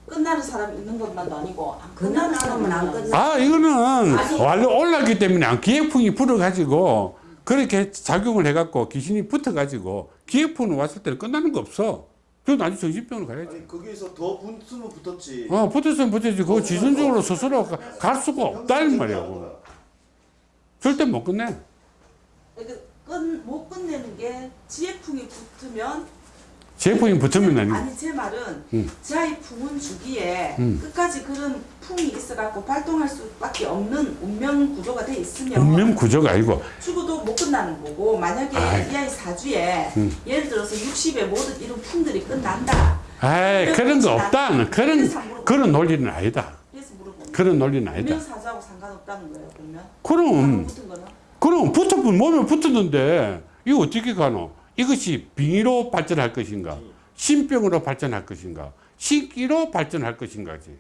끝나는 사람이 있는 것만도 아니고 안 끝나는 사람은 안 끝나. 아, 이거는. 완료 올랐기 때문에 기획풍이 불어가지고 그렇게 작용을 해갖고 귀신이 붙어가지고 기획품은 왔을 때는 끝나는 거 없어. 그 나중에 정신병으로 가야지. 아니 거기에서 더 붙으면 붙었지. 어, 붙었으면 붙었지. 그거 지순적으로 스스로 가- 갈 수가 없다, 이 말이야. 절대 못 끝내. 그러니까 끝, 못 끝내는 게 지혜풍이 붙으면 제품이 붙으면 아니 아니 제 말은 음. 지하의 풍은 주기에 음. 끝까지 그런 풍이 있어갖고 발동할 수밖에 없는 운명 구조가 돼 있으면 운명 구조가 아니고 죽어도 못 끝나는 거고 만약에 아이. 이 아이 사주에 음. 예를 들어서 60에 모든 이런 풍들이 끝난다 아이 그런 거 없다. 그런 그런 논리는 아니다. 그런 논리는 아니다. 사주하고 상관없다는 거예요 그러면 그럼 방금 붙은 거는 그럼 붙어본 몸에 붙었는데 이거 어떻게 가노? 이것이 빙의로 발전할 것인가? 신병으로 발전할 것인가? 신기로 발전할 것인가지.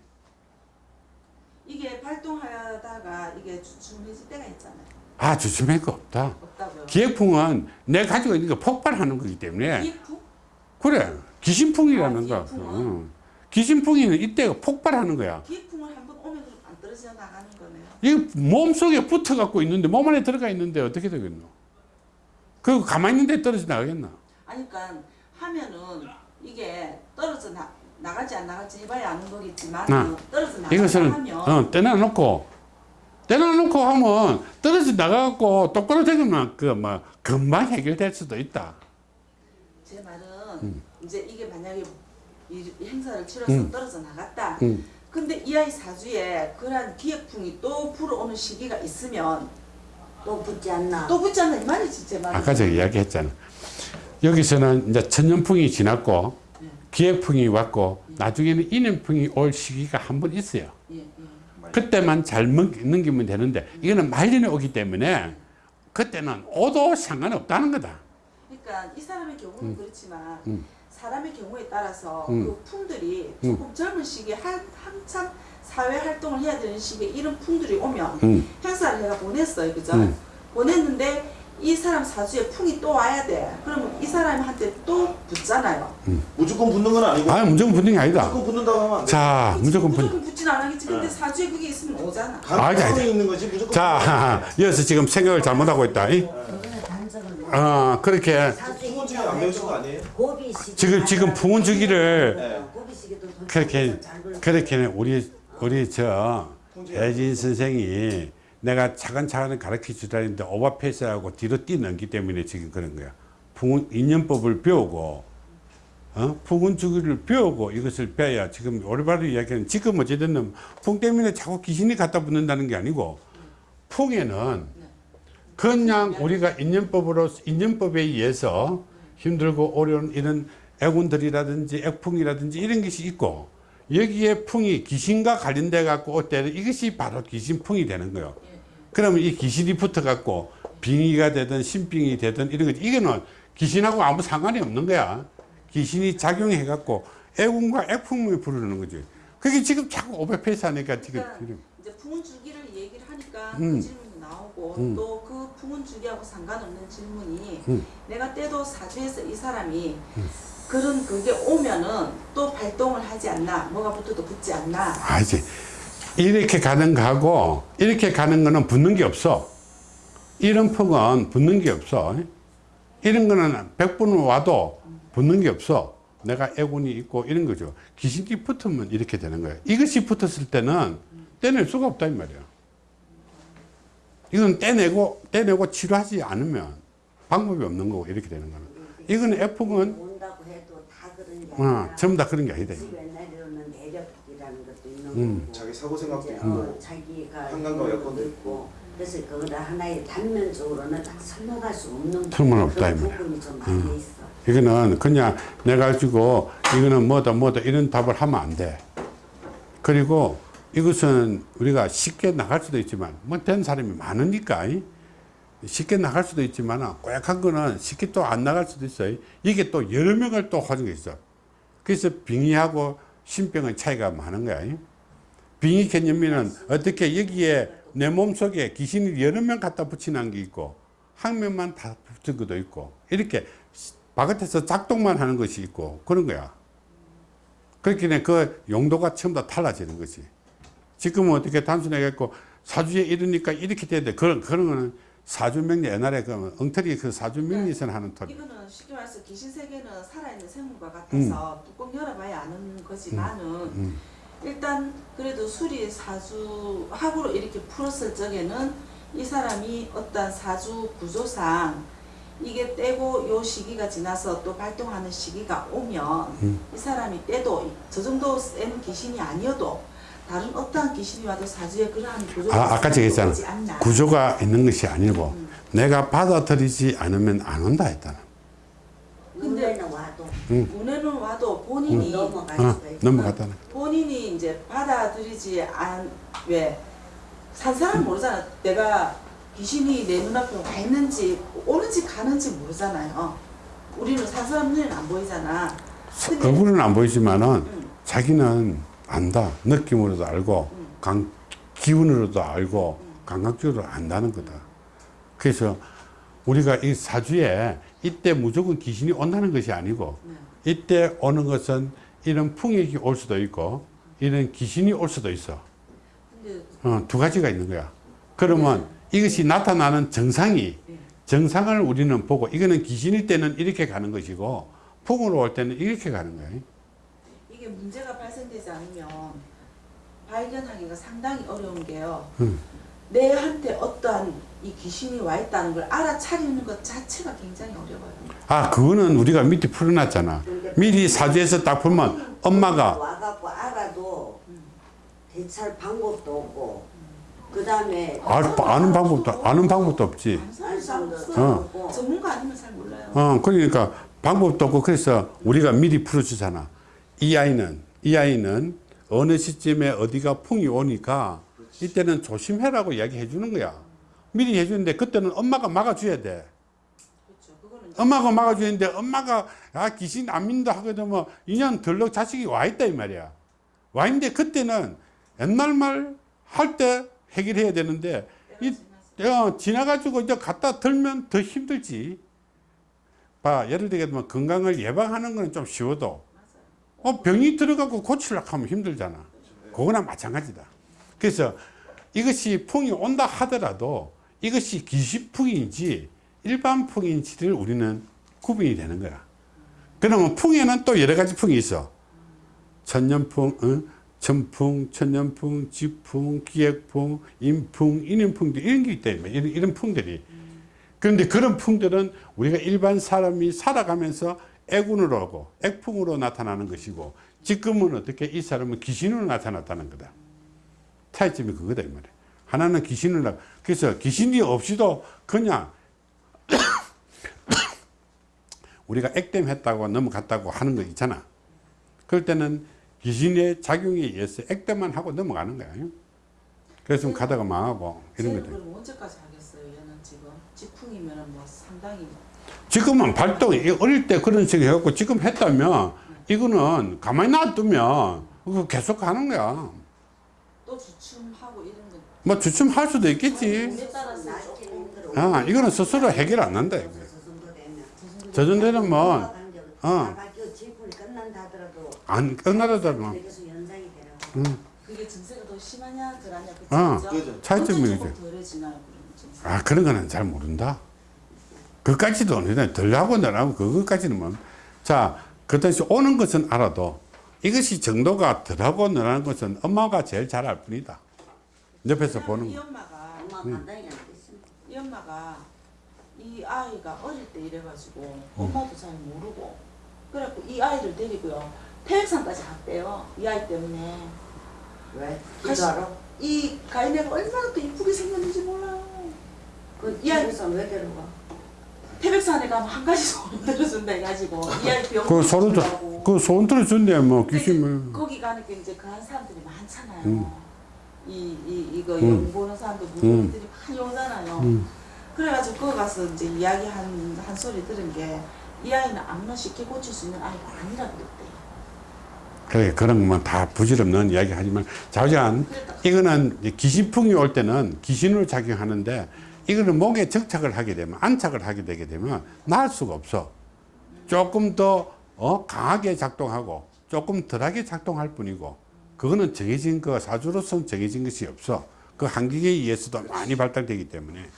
이게 발동하다가 이게 주춤해질 때가 있잖아요 아 조심할 거 없다. 없다고요 기획풍은 내 가지고 있는 거 폭발하는 거기 때문에 기풍? 그래 귀신풍이라는 아, 거. 응. 귀신풍이는 이때가 폭발하는 거야. 안 떨어져 나가는 거네요 이 몸속에 붙어 갖고 있는데 몸 안에 들어가 있는데 어떻게 되겠노? 그 가만히 있는데 떨어져 나가겠나? 아니 그러니까 하면은 이게 떨어져 나, 나갈지 안 나갈지 해봐야 아는 거겠지만 아, 어, 떨어져 나간다 이것을 하면 어, 떼놔놓고 떼놔놓고 하면 떨어져 나가갖고 똑바로 되면 그뭐 금방 해결될 수도 있다. 제 말은 음. 이제 이게 만약에 이, 이 행사를 치러서 음. 떨어져 나갔다 음. 근데 이 아이 사주에 그러한 기획풍이 또 불어오는 시기가 있으면 또 붙지 않나? 또 붙지 않나 이 말이지 제 말은 아까 제가 이야기했잖아. 여기서는 이제 천년풍이 지났고 네. 기획풍이 왔고 나중에는 인연풍이 올 시기가 한 번 있어요. 예, 예. 그때만 잘 넘- 넘기면 되는데 이거는 말년에 오기 때문에 그때는 오도 상관없다는 거다. 그러니까 이 사람의 경우는 그렇지만 음. 사람의 경우에 따라서 음. 그 풍들이 조금 젊은 시기에 한, 한참 사회 활동을 해야 되는 시기에 이런 풍들이 오면 음. 행사를 내가 보냈어요 그죠? 음. 보냈는데 이 사람 사주에 풍이 또 와야 돼 그러면 이 사람한테 또 붙잖아요 무조건 붙는 건 아니고. 아 무조건 붙는 게 아니다. 무조건 붙는다고 하면 안 돼. 자 무조건 붙. 무조건 붙진 않겠지 근데 네. 사주에 그게 있으면 오잖아 아, 가능성이 자, 있는 거지 무조건. 자 여기서 지금 생각을 잘못하고 있다. 이? 어 그렇게 풍은 중에 안 배우신 거 아니에요? 지금 지금 풍운 주기를 네. 고비 시기도 돈 그렇게 그렇게 우리 우리 저 배진 선생이 내가 차근차근 가르쳐 주다는데 오버페이스하고 뒤로 뛰넘기 때문에 지금 그런 거야. 풍운 인연법을 배우고 어? 풍운 주기를 배우고 이것을 배워야 지금 올바로 이야기하는 지금 어찌됐든 풍 때문에 자꾸 귀신이 갖다 붙는다는 게 아니고 풍에는 그냥 우리가 인연법으로 인연법에 의해서 힘들고 어려운 이런 애군들이라든지 액풍이라든지 이런 것이 있고 여기에 풍이 귀신과 관련돼 갖고 올 때는 이것이 바로 귀신풍이 되는 거예요. 그러면 이 귀신이 붙어 갖고 빙의가 되든 신빙이 되든 이런 거 이거는 귀신하고 아무 상관이 없는 거야. 귀신이 작용해 갖고 애군과 액풍을 부르는 거지. 그게 지금 자꾸 오버페이스 하니까 지금 그러니까 이제 풍운 주기를 얘기를 하니까 음. 그 나오고 음. 또그 풍운 주기하고 상관없는 질문이 음. 내가 때도 사주에서 이 사람이 그런 그게 오면은 또 발동을 하지 않나 뭐가 붙어도 붙지 않나. 아지 이렇게 가는 거하고 이렇게 가는 거는 붙는 게 없어. 이런 폭은 붙는 게 없어. 이런 거는 100분 와도 붙는 게 없어. 내가 애군이 있고 이런 거죠. 귀신이 붙으면 이렇게 되는 거야 이것이 붙었을 때는 떼낼 수가 없다 이 말이야 이건 떼내고 떼내고 치료하지 않으면 방법이 없는 거고 이렇게 되는 거는 이거는 F는 온다고 해도 다 그런 게 어, 아니라 전부 다 그런 게 아니다 집 옛날에는 내력이라는 것도 있는 음. 거고 자기 사고 생각도 있고. 어, 자기가 한강과 있는 여건도 있고 그래서 그거를 하나의 단면적으로는 딱 설명할 수 없는 설명 없다, 이. 부분이 좀 많이 있어. 이거는 그냥 내가 가지고 이거는 뭐다 뭐다 이런 답을 하면 안 돼. 그리고 이것은 우리가 쉽게 나갈 수도 있지만 뭐 된 사람이 많으니까 이? 쉽게 나갈 수도 있지만 꼬약한 거는 쉽게 또 안 나갈 수도 있어요. 이게 또 여러 명을 또게 있어. 그래서 빙의하고 신병의 차이가 많은 거야. 이? 빙의 개념에는 어떻게 여기에 내 몸속에 귀신이 여러 명 갖다 붙이는 게 있고 한 명만 다 붙은 것도 있고 이렇게 바깥에서 작동만 하는 것이 있고 그런 거야. 그렇기 때문에 그 용도가 처음 다 달라지는 거지. 지금은 어떻게 단순하게 했고 사주에 이러니까 이렇게 돼야 돼. 그런, 그런 거는 사주 명리 옛날에 그 엉터리 그 사주 명리선 하는 토리. 이거는 쉽게 말해서 귀신 세계는 살아있는 생물과 같아서 뚜껑 열어봐야 아는 거지만은 음. 일단 그래도 수리 사주 학으로 이렇게 풀었을 적에는 이 사람이 어떤 사주 구조상 이게 때고 요 시기가 지나서 또 발동하는 시기가 오면 음. 이 사람이 때도 저 정도 센 귀신이 아니어도 다른 어떠한 귀신이 와도 사주에 그러한 구조가 아, 아까 제가 오지 했잖아. 않나. 구조가 있는 것이 아니고 음. 내가 받아들이지 않으면 안 온다 했잖아. 근데- 눈에는 와도 운에는 와도 본인이 넘어갈 어, 넘어갔다는. 본인이 이제 받아들이지 않왜산 사람 모르잖아. 내가 귀신이 내 눈앞에 와 있는지 오는지 가는지 모르잖아요. 우리는 산 사람 눈에는 안 보이잖아. 얼굴은 안 보이지만은 음, 자기는 안다. 느낌으로도 알고 음. 강, 기운으로도 알고 감각적으로 안다는 거다. 그래서 우리가 이 사주에 이때 무조건 귀신이 온다는 것이 아니고 네. 이때 오는 것은 이런 풍액이 올 수도 있고 이런 귀신이 올 수도 있어. 어, 두 가지가 있는 거야. 그러면 이것이 나타나는 정상이 네. 정상을 우리는 보고 이거는 귀신일 때는 이렇게 가는 것이고 풍으로 올 때는 이렇게 가는 거야. 이게 문제가 발생되지 않으면 발견하기가 상당히 어려운 게요. 음. 내한테 어떠한 이 귀신이 와 있다는 걸 알아차리는 것 자체가 굉장히 어려워요. 아, 그거는 우리가 밑에 풀어놨잖아. 미리 사주에서 딱 보면 엄마가 와갖고 알아도 대처할 방법도 없고 그 다음에 알, 아는 방법도 아는 방법도 없지. 어. 전문가 아니면 잘 몰라요. 어, 그러니까 방법도 없고 그래서 우리가 미리 풀어주잖아. 이 아이는 이 아이는 어느 시점에 어디가 풍이 오니까 이때는 조심해라고 이야기해 주는 거야. 미리 해주는데 그때는 엄마가 막아줘야 돼. 그렇죠. 엄마가 막아주는데 엄마가 아 귀신 안 믿는다 하게 되면 2년 덜럭 자식이 와 있다 이 말이야. 와 있는데 그때는 옛날 말 할 때 해결해야 되는데 이 어, 지나가지고 이제 갖다 들면 더 힘들지. 봐 예를 들게 되면 건강을 예방하는 거는 좀 쉬워도 어, 병이 들어가고 고치려고 하면 힘들잖아. 그거나 마찬가지다. 그래서 이것이 풍이 온다 하더라도 이것이 기시풍인지 일반 풍인지를 우리는 구분이 되는 거야. 그러면 풍에는 또 여러 가지 풍이 있어. 천년풍, 어? 천풍, 천년풍, 지풍, 기획풍, 인풍, 인연풍 이런 게 있다. 이런, 이런 풍들이. 그런데 그런 풍들은 우리가 일반 사람이 살아가면서 애군으로 하고 액풍으로 나타나는 것이고 지금은 어떻게 이 사람은 귀신으로 나타났다는 거다. 차이점이 그거다 이 말이야. 하나는 귀신을 나 그래서 귀신이 없이도 그냥 우리가 액땜했다고 넘어갔다고 하는 거 있잖아. 그럴 때는 귀신의 작용에 의해서 액땜만 하고 넘어가는 거야. 그래서 좀 가다가 망하고 이런 거죠. 언제까지 하겠어요? 얘는 지금 지풍이면은 뭐 상당히 지금은 발동, 이 어릴 때 그런 식으로 해갖고 지금 했다면 이거는 가만히 놔두면 그거 계속 하는 거야. 또 주춤하고 이런 건뭐 주춤할 수도 있겠지. 아, 이거는 스스로 해결 안 난다. 이거. 저 정도 되면 저 정도는 뭐, 어. 어. 안 끝나더라도 뭐. 거. 그게 증세가 더 심하냐 덜하냐 어. 그죠? 그죠. 차이점이 어떤 그죠. 조금 덜해지나요 그러면 증세? 아, 그런 거는 잘 모른다. 그까지도 아니다. 덜하고 덜하고 그것까지는 뭐. 자, 그 당시 오는 것은 알아도 이것이 정도가 덜하고 늘하는 것은 엄마가 제일 잘 알 뿐이다. 옆에서 보는 이 거. 엄마가 엄마 안 됐습니다. 이 엄마가 이 아이가 어릴 때 이래가지고 엄마도 잘 모르고 그래갖고 이 아이를 데리고요 태백산까지 갔대요 이 아이 때문에 왜? 이거 알아? 이 가인애가 얼마나 또 이쁘게 생겼는지 몰라요 그 이 아이- 집에서 왜 데려가? 태백산에 가면 한 가지 소원 들어준다 해가지고 이 아이 병그 들, 고치려고. 그 소원 들어준대, 뭐, 근데 귀신을. 거기 가니까 이제 그런 사람들이 많잖아요. 음. 이, 이, 이거 음. 영 보는 사람들 무당들이 많이 오잖아요. 음. 그래가지고 거기 가서 이제 이야기 한, 한 소리 들은 게 이 아이는 아무나 쉽게 고칠 수 있는 아이가 아니라고 그랬대요. 그래, 그런 건다 부질없는 이야기 하지만, 자우장, 이거는 이제 귀신풍이 올 때는 귀신으로 작용하는데, 이거는 목에 정착을 하게 되면, 안착을 하게 되게 되면, 나을 수가 없어. 조금 더, 어, 강하게 작동하고, 조금 덜하게 작동할 뿐이고, 그거는 정해진 거, 사주로서는 정해진 것이 없어. 그 한기에 의해서도 많이 발달되기 때문에.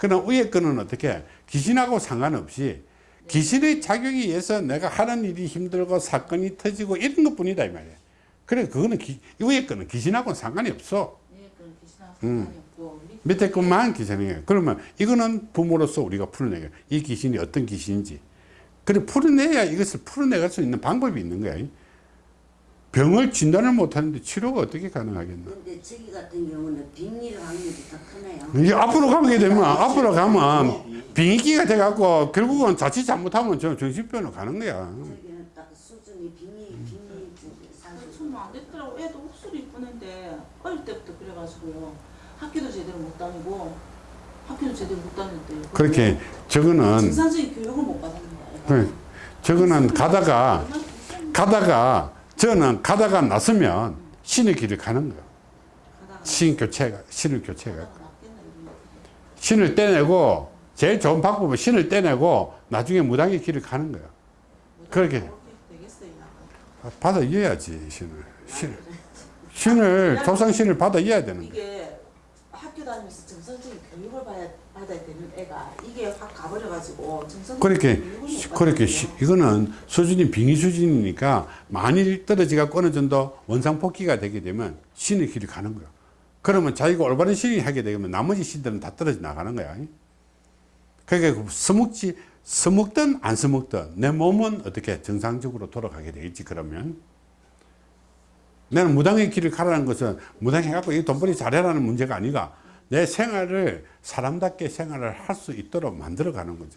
그러나 위에 거는 어떻게 귀신하고 상관없이 귀신의 작용에 의해서 내가 하는 일이 힘들고 사건이 터지고 이런 것 뿐이다 이 말이야 그래 그거는 기, 위에 거는 귀신하고는 상관이 없어 예, 음. 밑- 밑에 것만 귀신이에요 그러면 이거는 부모로서 우리가 풀어내요 이 귀신이 어떤 귀신인지 그래 풀어내야 이것을 풀어내갈 수 있는 방법이 있는 거야 병을 진단을 못하는데 치료가 어떻게 가능하겠나 근데 저기 같은 경우는 빙의를 확률이 더 크네요. 이제 앞으로 가게 되면 앞으로 가면 빙의기가 돼갖고 결국은 자칫 잘못하면 저 정신병으로 가는 거야. 저기는 딱 수준이 빙의 빙의 쪽에 사실 저는 안 됐더라고. 애도 옥수로 이쁘는데 어릴 때부터 그래가지고요. 학교도 제대로 못 다니고 학교도 제대로 못 다녔대요. 그렇게 저거는 정상적인 교육을 못 받는 거예요. 그 저거는 가다가 가다가 저는 가다가 나서면 신의 길을 가는. 가다가 신 교체가 신을 교체가. 신을 떼내고 제일 좋은 방법은 신을 떼내고 나중에 무당의 길을 가는 거야. 그렇게. 받아 이어야지 신을 신 신을 조상 신을 받아 이어야 되는 학교 다니면서 정상적인 교육을 받아야, 받아야 되는 애가 이게 확 가버려가지고 정상적인 그렇게 그렇게. 시- 이거는 수준이 빙의 수준이니까 만일 떨어지가 어느 정도 원상복귀가 되게 되면 신의 길이 가는 거야. 그러면 자기가 올바른 신이 하게 되면 나머지 신들은 다 떨어져 나가는 거야. 그러니까 그 서먹지 서먹든 안 서먹든 내 몸은 어떻게 정상적으로 돌아가게 되겠지 그러면 나는 무당의 길을 가라는 것은 무당해갖고 이 돈벌이 잘해라는 문제가 아니라 내 생활을 사람답게 생활을 할 수 있도록 만들어 가는 거지.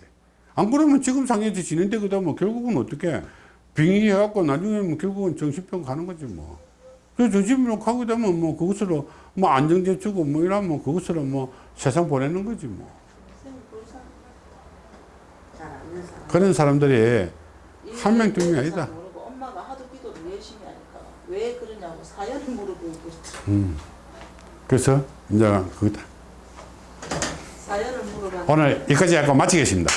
안 그러면 지금 지낸데 그다 뭐 결국은 어떻게 빙의해 갖고 나중에 뭐 결국은 정신병 가는 거지 뭐. 그 정신병 가게 되면 뭐 그것으로 뭐 안정제 주고 뭐 이러면 그것으로 뭐 세상 보내는 거지 뭐. 그런 사람 사람들이 한 명, 두 명이 잘 아니다. 엄마가 하도 기도를 열심히 하니까 왜 그러냐고 사연을 물어보고. 음. 그래서 이제 물어봐. 오늘 여기까지 하고 마치겠습니다.